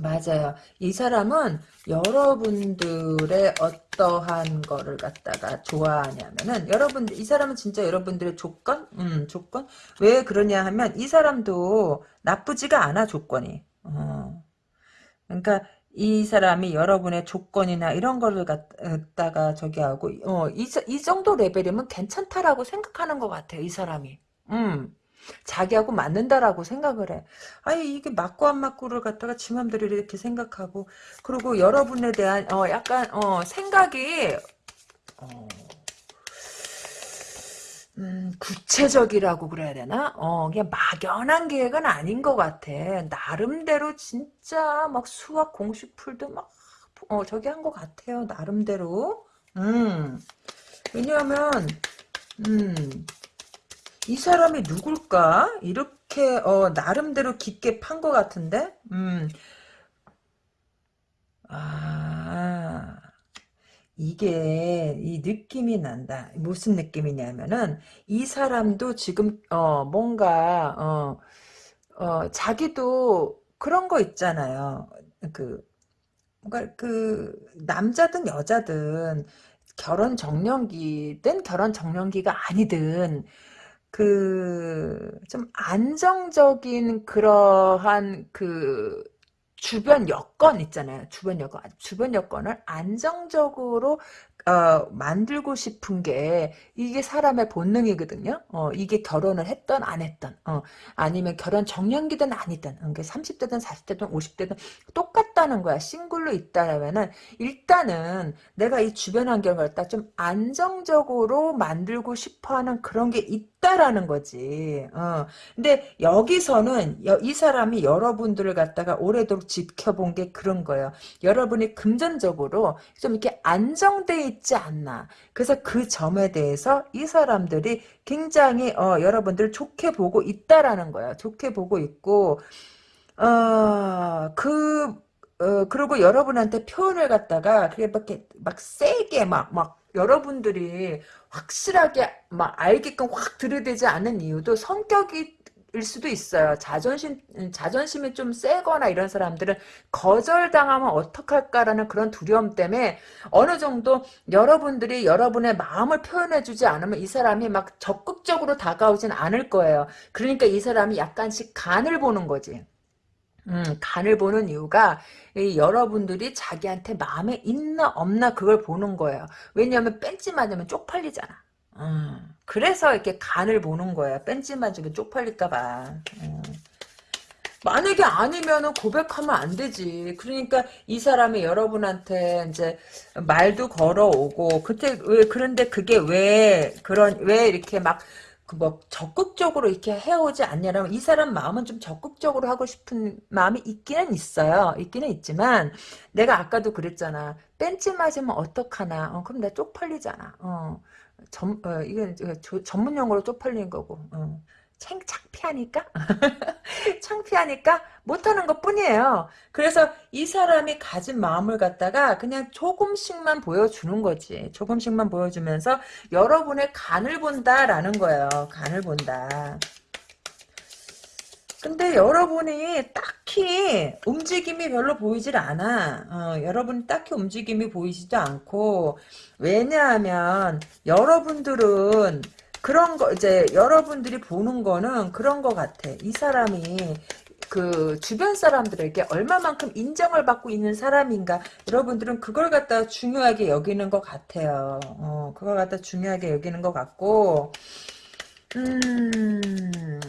맞아요. 이 사람은 여러분들의 어떠한 거를 갖다가 좋아하냐면은 여러분 이 사람은 진짜 여러분들의 조건, 음 조건 왜 그러냐 하면 이 사람도 나쁘지가 않아 조건이. 어. 그러니까 이 사람이 여러분의 조건이나 이런 거를 갖다가 저기 하고 어이 이 정도 레벨이면 괜찮다라고 생각하는 것 같아요. 이 사람이. 음. 자기하고 맞는다라고 생각을 해. 아니 이게 맞고 안 맞고를 갖다가 지 맘대로 이렇게 생각하고 그리고 여러분에 대한 어 약간 어 생각이 어 음, 구체적이라고 그래야 되나? 어, 그냥 막연한 계획은 아닌 것 같아. 나름대로 진짜 막 수학 공식 풀도 막, 어, 저기 한 것 같아요. 나름대로. 음. 왜냐하면, 음, 이 사람이 누굴까? 이렇게 어, 나름대로 깊게 판 것 같은데? 음. 아, 이게 이 느낌이 난다. 무슨 느낌이냐면은 이 사람도 지금 어, 뭔가 어, 어, 자기도 그런 거 있잖아요. 그 뭔가 그 남자든 여자든 결혼 정년기든 결혼 정년기가 아니든 그, 좀 안정적인 그러한 그 주변 여건 있잖아요. 주변 여건. 주변 여건을 안정적으로 어, 만들고 싶은 게 이게 사람의 본능이거든요. 어, 이게 결혼을 했던 안 했던 어, 아니면 결혼 정년기든 아니든 그러니까 30대든 40대든 50대든 똑같다는 거야. 싱글로 있다라면은 일단은 내가 이 주변 환경을 갖다 좀 안정적으로 만들고 싶어하는 그런 게 있 다라는 거지. 어. 근데 여기서는 이 사람이 여러분들을 갖다가 오래도록 지켜본 게 그런 거예요. 여러분이 금전적으로 좀 이렇게 안정돼 있지 않나. 그래서 그 점에 대해서 이 사람들이 굉장히 어, 여러분들 좋게 보고 있다라는 거야. 좋게 보고 있고 어, 그 어, 그리고 여러분한테 표현을 갖다가 그게 막, 세게 막, 막, 여러분들이 확실하게 막 알게끔 확 들이대지 않은 이유도 성격이 수도 있어요. 자존심, 자존심이 좀 세거나 이런 사람들은 거절당하면 어떡할까라는 그런 두려움 때문에 어느 정도 여러분들이 여러분의 마음을 표현해주지 않으면 이 사람이 막 적극적으로 다가오진 않을 거예요. 그러니까 이 사람이 약간씩 간을 보는 거지. 음, 간을 보는 이유가 여러분들이 자기한테 마음에 있나 없나 그걸 보는 거예요. 왜냐하면 뺀지 맞으면 쪽팔리잖아. 음, 그래서 이렇게 간을 보는 거야. 뺀지 맞으면 쪽팔릴까봐. 음. 만약에 아니면은 고백하면 안 되지. 그러니까 이 사람이 여러분한테 이제 말도 걸어오고 그때 왜 그런데 그게 왜 그런 왜 이렇게 막 그 뭐 적극적으로 이렇게 해오지 않냐면 이 사람 마음은 좀 적극적으로 하고 싶은 마음이 있기는 있어요. 있기는 있지만 내가 아까도 그랬잖아. 뺀지 맞으면 어떡하나. 어, 그럼 나 쪽팔리잖아. 어. 전, 어, 이건 전문 용어로 쪽팔리는 거고. 어. 창, 창피하니까? 창피하니까 못하는 것 뿐이에요. 그래서 이 사람이 가진 마음을 갖다가 그냥 조금씩만 보여주는 거지. 조금씩만 보여주면서 여러분의 간을 본다라는 거예요. 간을 본다. 근데 여러분이 딱히 움직임이 별로 보이질 않아. 어, 여러분 딱히 움직임이 보이지도 않고 왜냐하면 여러분들은 그런 거 이제 여러분들이 보는 거는 그런 거 같아. 이 사람이 그 주변 사람들에게 얼마만큼 인정을 받고 있는 사람인가 여러분들은 그걸 갖다 중요하게 여기는 것 같아요. 어, 그걸 갖다 중요하게 여기는 것 같고 음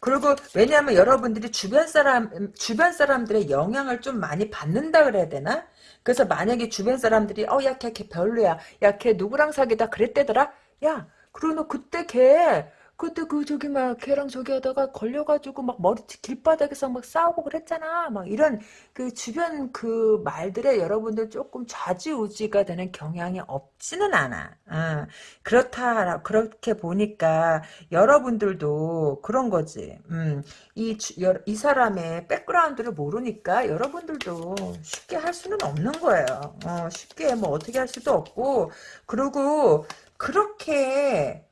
그리고 왜냐하면 여러분들이 주변 사람 주변 사람들의 영향을 좀 많이 받는다 그래야 되나? 그래서 만약에 주변 사람들이 어야 걔걔 별로야 야 걔 누구랑 사귀다 그랬대더라 야 너 그때 걔 그때 그 저기 막 걔랑 저기 하다가 걸려가지고 막 머리 길바닥에서 막 싸우고 그랬잖아. 막 이런 그 주변 그 말들에 여러분들 조금 좌지우지가 되는 경향이 없지는 않아. 어, 그렇다 그렇게 보니까 여러분들도 그런 거지. 음, 이, 이 사람의 백그라운드를 모르니까 여러분들도 쉽게 할 수는 없는 거예요. 어, 쉽게 뭐 어떻게 할 수도 없고 그리고 그렇게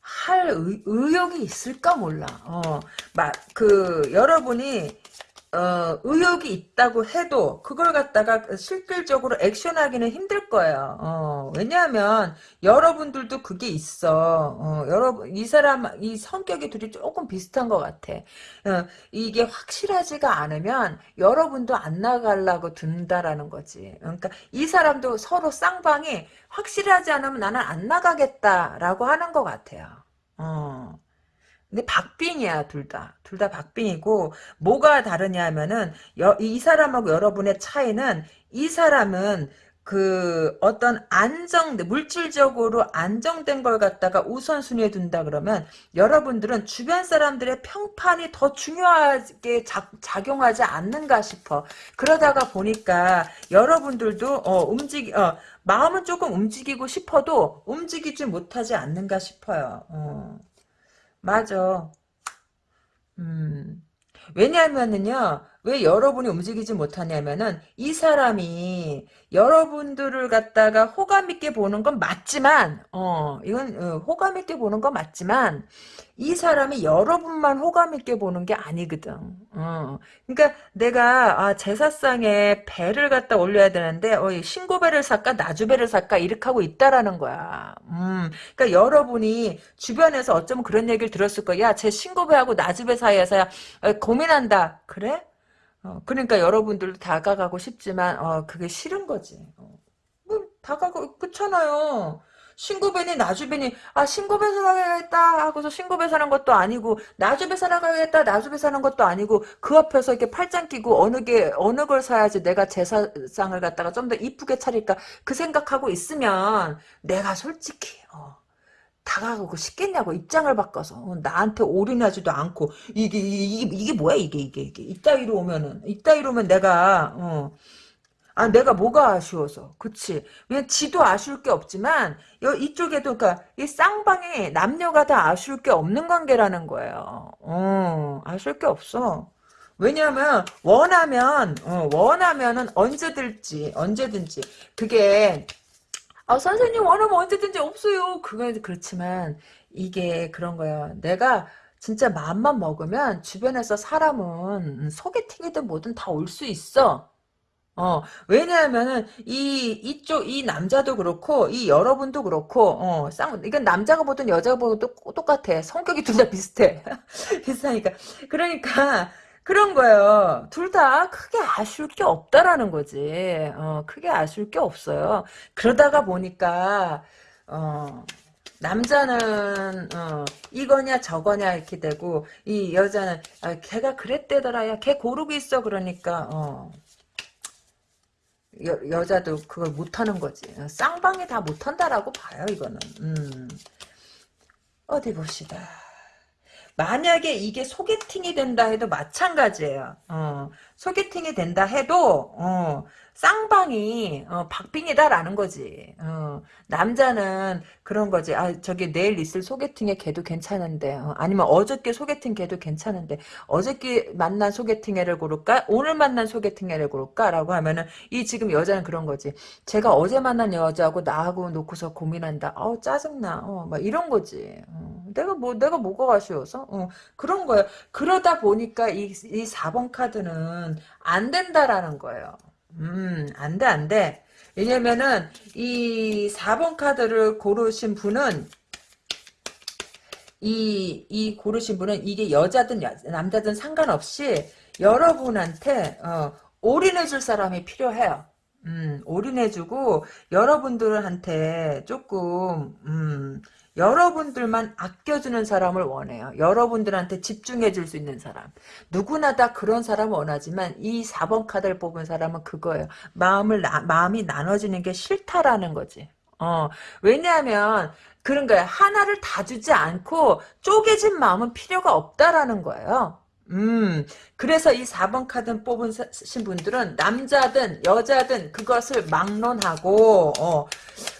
할 의, 의욕이 있을까 몰라. 어, 막, 그, 여러분이, 어, 의욕이 있다고 해도 그걸 갖다가 실질적으로 액션하기는 힘들 거예요. 어, 왜냐하면 여러분들도 그게 있어. 어, 여러분 이 사람 이 성격이 둘이 조금 비슷한 것 같아. 어, 이게 확실하지가 않으면 여러분도 안 나가려고 든다라는 거지. 그러니까 이 사람도 서로 쌍방이 확실하지 않으면 나는 안 나가겠다라고 하는 것 같아요. 어. 근데 박빙이야 둘 다. 둘 다 박빙이고 뭐가 다르냐 하면은 여, 이 사람하고 여러분의 차이는 이 사람은 그 어떤 안정 물질적으로 안정된 걸 갖다가 우선순위에 둔다 그러면 여러분들은 주변 사람들의 평판이 더 중요하게 자, 작용하지 않는가 싶어 그러다가 보니까 여러분들도 어 움직이 어 마음은 조금 움직이고 싶어도 움직이지 못하지 않는가 싶어요 어. 맞아. 음. 왜냐하면은요, 왜 여러분이 움직이지 못하냐면은, 이 사람이 여러분들을 갖다가 호감 있게 보는 건 맞지만, 어, 이건, 어, 호감 있게 보는 건 맞지만, 이 사람이 여러분만 호감 있게 보는 게 아니거든. 어. 그러니까 내가 아, 제사상에 배를 갖다 올려야 되는데 어, 신고배를 살까 나주배를 살까 이렇게 하고 있다라는 거야. 음. 그러니까 여러분이 주변에서 어쩌면 그런 얘기를 들었을 거야. 야, 제 신고배하고 나주배 사이에서 어, 고민한다. 그래? 어, 그러니까 여러분들도 다가가고 싶지만 어, 그게 싫은 거지. 어. 뭐 다가가 그렇잖아요. 신고배니 나주배니 아 신고배 사야겠다 하고서 신고배 사는 것도 아니고 나주배 사나가겠다 나주배 사는 것도 아니고 그 앞에서 이렇게 팔짱 끼고 어느 게 어느 걸 사야지 내가 제사상을 갖다가 좀 더 이쁘게 차릴까 그 생각하고 있으면 내가 솔직히 어, 다가가고 싶겠냐고 입장을 바꿔서 어, 나한테 올인하지도 않고 이게 이게 이게 뭐야 이게 이게 이게 이따위로 오면은 이따위로 오면 내가 어 아, 내가 뭐가 아쉬워서. 그치. 왜 지도 아쉬울 게 없지만, 여, 이쪽에도, 그니까, 이 쌍방이 남녀가 다 아쉬울 게 없는 관계라는 거예요. 어, 아쉬울 게 없어. 왜냐면, 원하면, 어, 원하면은 언제든지, 언제든지. 그게, 아, 선생님 원하면 언제든지 없어요. 그건 그렇지만, 이게 그런 거야. 내가 진짜 마음만 먹으면 주변에서 사람은 소개팅이든 뭐든 다 올 수 있어. 어, 왜냐하면은, 이, 이쪽, 이 남자도 그렇고, 이 여러분도 그렇고, 어, 쌍, 이건 남자가 보든 여자가 보든 똑, 똑같아. 성격이 둘 다 비슷해. 비슷하니까. 그러니까, 그런 거예요. 둘 다 크게 아쉬울 게 없다라는 거지. 어, 크게 아쉬울 게 없어요. 그러다가 보니까, 어, 남자는 어, 이거냐 저거냐 이렇게 되고 이 여자는 아, 걔가 그랬대더라 야걔 고르고 있어 그러니까 어, 여, 여자도 그걸 못하는 거지 쌍방이 다 못한다라고 봐요 이거는 음. 어디 봅시다 만약에 이게 소개팅이 된다 해도 마찬가지예요. 어, 소개팅이 된다 해도 어, 쌍방이 어, 박빙이다라는 거지. 어, 남자는 그런 거지. 아 저기 내일 있을 소개팅에 걔도 괜찮은데 어, 아니면 어저께 소개팅 걔도 괜찮은데 어저께 만난 소개팅 애를 고를까? 오늘 만난 소개팅 애를 고를까? 라고 하면은 이 지금 여자는 그런 거지. 제가 어제 만난 여자하고 나하고 놓고서 고민한다. 아우 짜증나. 어, 막 이런 거지. 어, 내가 뭐 내가 뭐가 아쉬워서? 어, 그런 거예요. 그러다 보니까 이, 이 4번 카드는 안 된다라는 거예요. 음, 안 돼, 안 돼. 왜냐면은, 이 4번 카드를 고르신 분은, 이, 이 고르신 분은 이게 여자든 남자든 상관없이 여러분한테, 어, 올인해줄 사람이 필요해요. 음, 올인해주고, 여러분들한테 조금, 음, 여러분들만 아껴주는 사람을 원해요. 여러분들한테 집중해 줄 수 있는 사람. 누구나 다 그런 사람 원하지만 이 4번 카드를 뽑은 사람은 그거예요. 마음을 나, 마음이 나눠지는 게 싫다라는 거지. 어, 왜냐하면 그런 거야. 하나를 다 주지 않고 쪼개진 마음은 필요가 없다라는 거예요. 음, 그래서 이 4번 카드 뽑으신 분들은 남자든 여자든 그것을 막론하고, 어,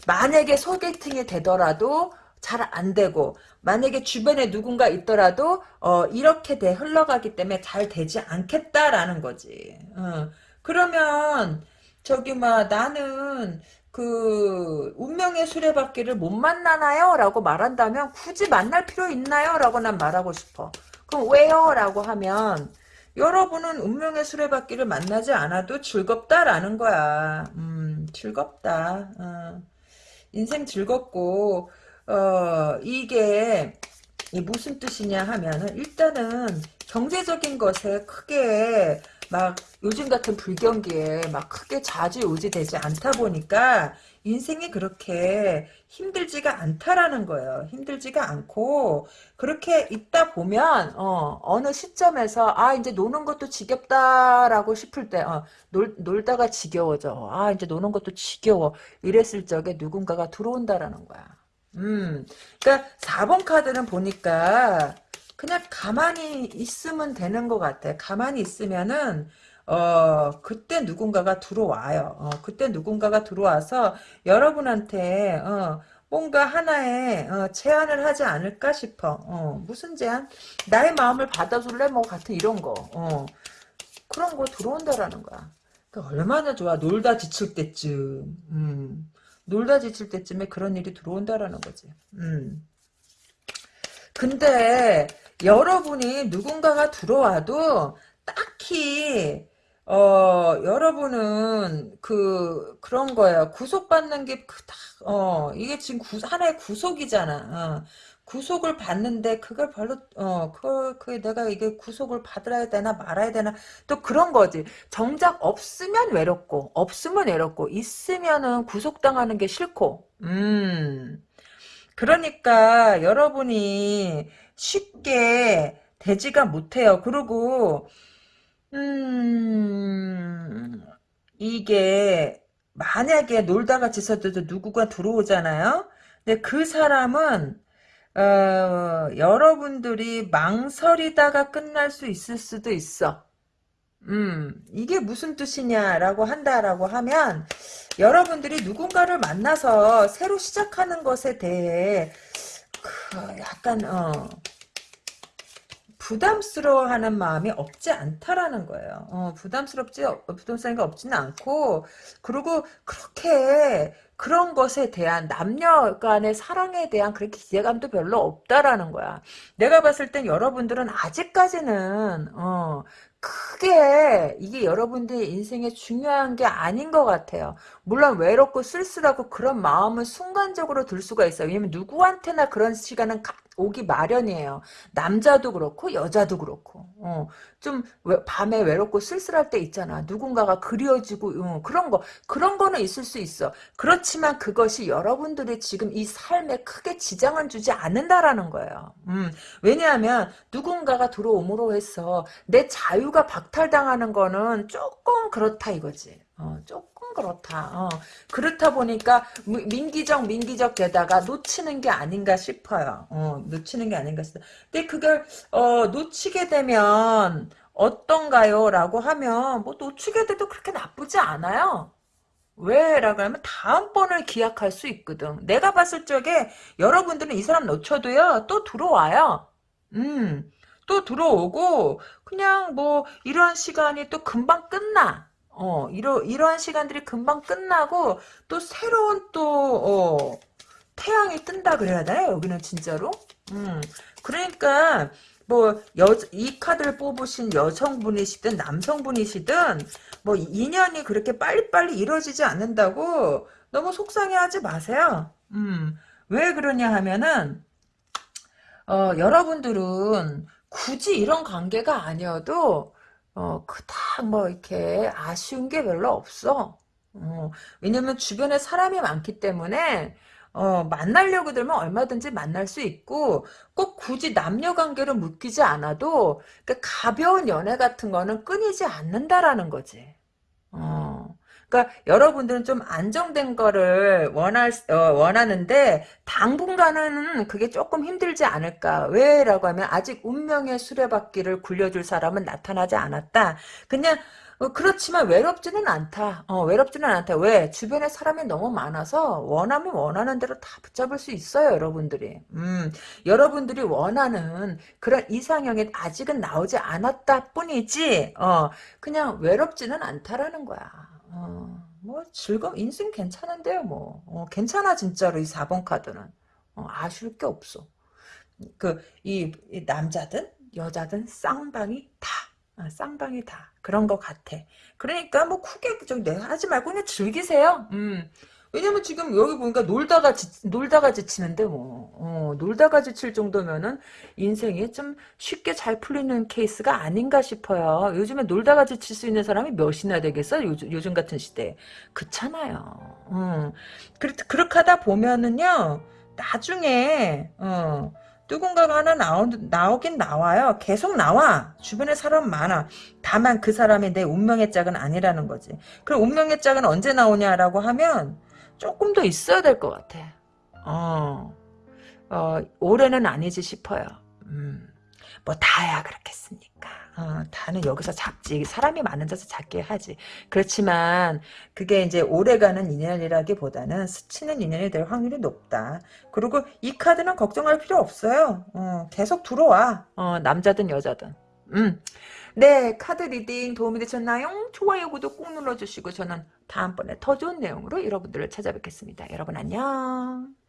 만약에 소개팅이 되더라도 잘 안 되고 만약에 주변에 누군가 있더라도 어, 이렇게 돼 흘러가기 때문에 잘 되지 않겠다라는 거지. 어. 그러면 저기 막 나는 그 운명의 수레바퀴를 못 만나나요? 라고 말한다면 굳이 만날 필요 있나요? 라고 난 말하고 싶어. 그럼 왜요? 라고 하면 여러분은 운명의 수레바퀴를 만나지 않아도 즐겁다라는 거야. 음, 즐겁다. 어. 인생 즐겁고 어, 이게 무슨 뜻이냐 하면은 일단은 경제적인 것에 크게 막 요즘 같은 불경기에 막 크게 자주 요지되지 않다 보니까 인생이 그렇게 힘들지가 않다라는 거예요. 힘들지가 않고 그렇게 있다 보면 어, 어느 시점에서 아 이제 노는 것도 지겹다라고 싶을 때 어, 놀, 놀다가 지겨워져. 아 이제 노는 것도 지겨워. 이랬을 적에 누군가가 들어온다라는 거야. 음, 그러니까 4번 카드는 보니까 그냥 가만히 있으면 되는 것 같아. 가만히 있으면은 어 그때 누군가가 들어와요. 어, 그때 누군가가 들어와서 여러분한테 어, 뭔가 하나의 어, 제안을 하지 않을까 싶어. 어, 무슨 제안? 나의 마음을 받아줄래? 뭐 같은 이런 거. 어, 그런 거 들어온다라는 거야. 그러니까 얼마나 좋아. 놀다 지칠 때쯤. 음. 놀다 지칠 때쯤에 그런 일이 들어온다라는 거지. 음. 근데 여러분이 누군가가 들어와도 딱히 어 여러분은 그 그런 거예요. 구속받는 게 크다. 어 이게 지금 구, 하나의 구속이잖아. 어. 구속을 받는데 그걸 별로 어 그걸 그 내가 이게 구속을 받아야 되나 말아야 되나 또 그런 거지. 정작 없으면 외롭고 없으면 외롭고 있으면은 구속당하는 게 싫고. 음. 그러니까 여러분이 쉽게 되지가 못해요. 그리고 음 이게 만약에 놀다가 지서도 누구가 들어오잖아요? 근데 그 사람은 어, 여러분들이 망설이다가 끝날 수 있을 수도 있어. 음, 이게 무슨 뜻이냐라고 한다라고 하면 여러분들이 누군가를 만나서 새로 시작하는 것에 대해 그 약간 어 부담스러워하는 마음이 없지 않다라는 거예요. 어, 부담스럽지 부담스러운 게 없지는 않고 그리고 그렇게 그런 것에 대한 남녀 간의 사랑에 대한 그렇게 기대감도 별로 없다라는 거야. 내가 봤을 땐 여러분들은 아직까지는 어, 크게 이게 여러분들의 인생에 중요한 게 아닌 것 같아요. 물론 외롭고 쓸쓸하고 그런 마음은 순간적으로 들 수가 있어요. 왜냐면 누구한테나 그런 시간은 오기 마련이에요. 남자도 그렇고 여자도 그렇고 어, 좀 왜, 밤에 외롭고 쓸쓸할 때 있잖아. 누군가가 그리워지고 어, 그런 거 그런 거는 있을 수 있어. 그렇지만 그것이 여러분들이 지금 이 삶에 크게 지장을 주지 않는다라는 거예요. 음, 왜냐하면 누군가가 들어옴으로 해서 내 자유가 박탈당하는 거는 조금 그렇다 이거지. 어, 조금 그렇다. 어. 그렇다 보니까 민기적 민기적 게다가 놓치는 게 아닌가 싶어요. 어, 놓치는 게 아닌가 싶어. 근데 그걸 어, 놓치게 되면 어떤가요? 라고 하면 뭐 놓치게 돼도 그렇게 나쁘지 않아요. 왜? 라고 하면 다음번을 기약할 수 있거든. 내가 봤을 적에 여러분들은 이 사람 놓쳐도요. 또 들어와요. 음. 또 들어오고 그냥 뭐 이런 시간이 또 금방 끝나. 어, 이러, 이러한 시간들이 금방 끝나고, 또 새로운 또, 어, 태양이 뜬다 그래야 되나? 여기는 진짜로? 음, 그러니까, 뭐, 여, 이 카드를 뽑으신 여성분이시든 남성분이시든, 뭐, 인연이 그렇게 빨리빨리 이루어지지 않는다고 너무 속상해 하지 마세요. 음, 왜 그러냐 하면은, 어, 여러분들은 굳이 이런 관계가 아니어도, 어, 그닥 뭐 이렇게 아쉬운 게 별로 없어. 어, 왜냐면 주변에 사람이 많기 때문에 어, 만나려고 들면 얼마든지 만날 수 있고 꼭 굳이 남녀 관계로 묶이지 않아도 그 가벼운 연애 같은 거는 끊이지 않는다라는 거지. 어. 그러니까 여러분들은 좀 안정된 거를 원할 어, 원하는데 당분간은 그게 조금 힘들지 않을까 왜라고 하면 아직 운명의 수레바퀴를 굴려줄 사람은 나타나지 않았다 그냥 어, 그렇지만 외롭지는 않다. 어, 외롭지는 않다. 왜? 주변에 사람이 너무 많아서 원하면 원하는 대로 다 붙잡을 수 있어요, 여러분들이. 음, 여러분들이 원하는 그런 이상형이 아직은 나오지 않았다 뿐이지, 어, 그냥 외롭지는 않다라는 거야. 어, 뭐 즐거움 인생 괜찮은데요 뭐. 어, 괜찮아 진짜로 이 4번 카드는. 어, 아쉬울 게 없어. 그이 남자든 여자든 쌍방이 다. 아, 쌍방이 다. 그런 것 같아. 그러니까 뭐 크게 좀 하지 말고 그냥 즐기세요. 음 왜냐면 지금 여기 보니까 놀다가 지, 놀다가 지치는데 뭐 어, 놀다가 지칠 정도면은 인생이 좀 쉽게 잘 풀리는 케이스가 아닌가 싶어요. 요즘에 놀다가 지칠 수 있는 사람이 몇이나 되겠어? 요즘, 요즘 같은 시대에 그렇잖아요. 음. 그렇, 그렇게 하다 보면은요 나중에 어, 누군가가 하나 나오, 나오긴 나와요. 계속 나와. 주변에 사람 많아. 다만 그 사람이 내 운명의 짝은 아니라는 거지. 그럼 운명의 짝은 언제 나오냐라고 하면 조금 더 있어야 될 것 같아. 어, 어, 올해는 아니지 싶어요. 음, 뭐 다야 그렇겠습니까? 어, 다는 여기서 잡지. 사람이 많은 데서 잡게 하지. 그렇지만 그게 이제 오래가는 인연이라기보다는 스치는 인연이 될 확률이 높다. 그리고 이 카드는 걱정할 필요 없어요. 어, 계속 들어와. 어, 남자든 여자든. 음. 네, 카드 reading 도움이 되셨나요? 좋아요, 구독 꾹 눌러주시고 저는 다음번에 더 좋은 내용으로 여러분들을 찾아뵙겠습니다. 여러분 안녕.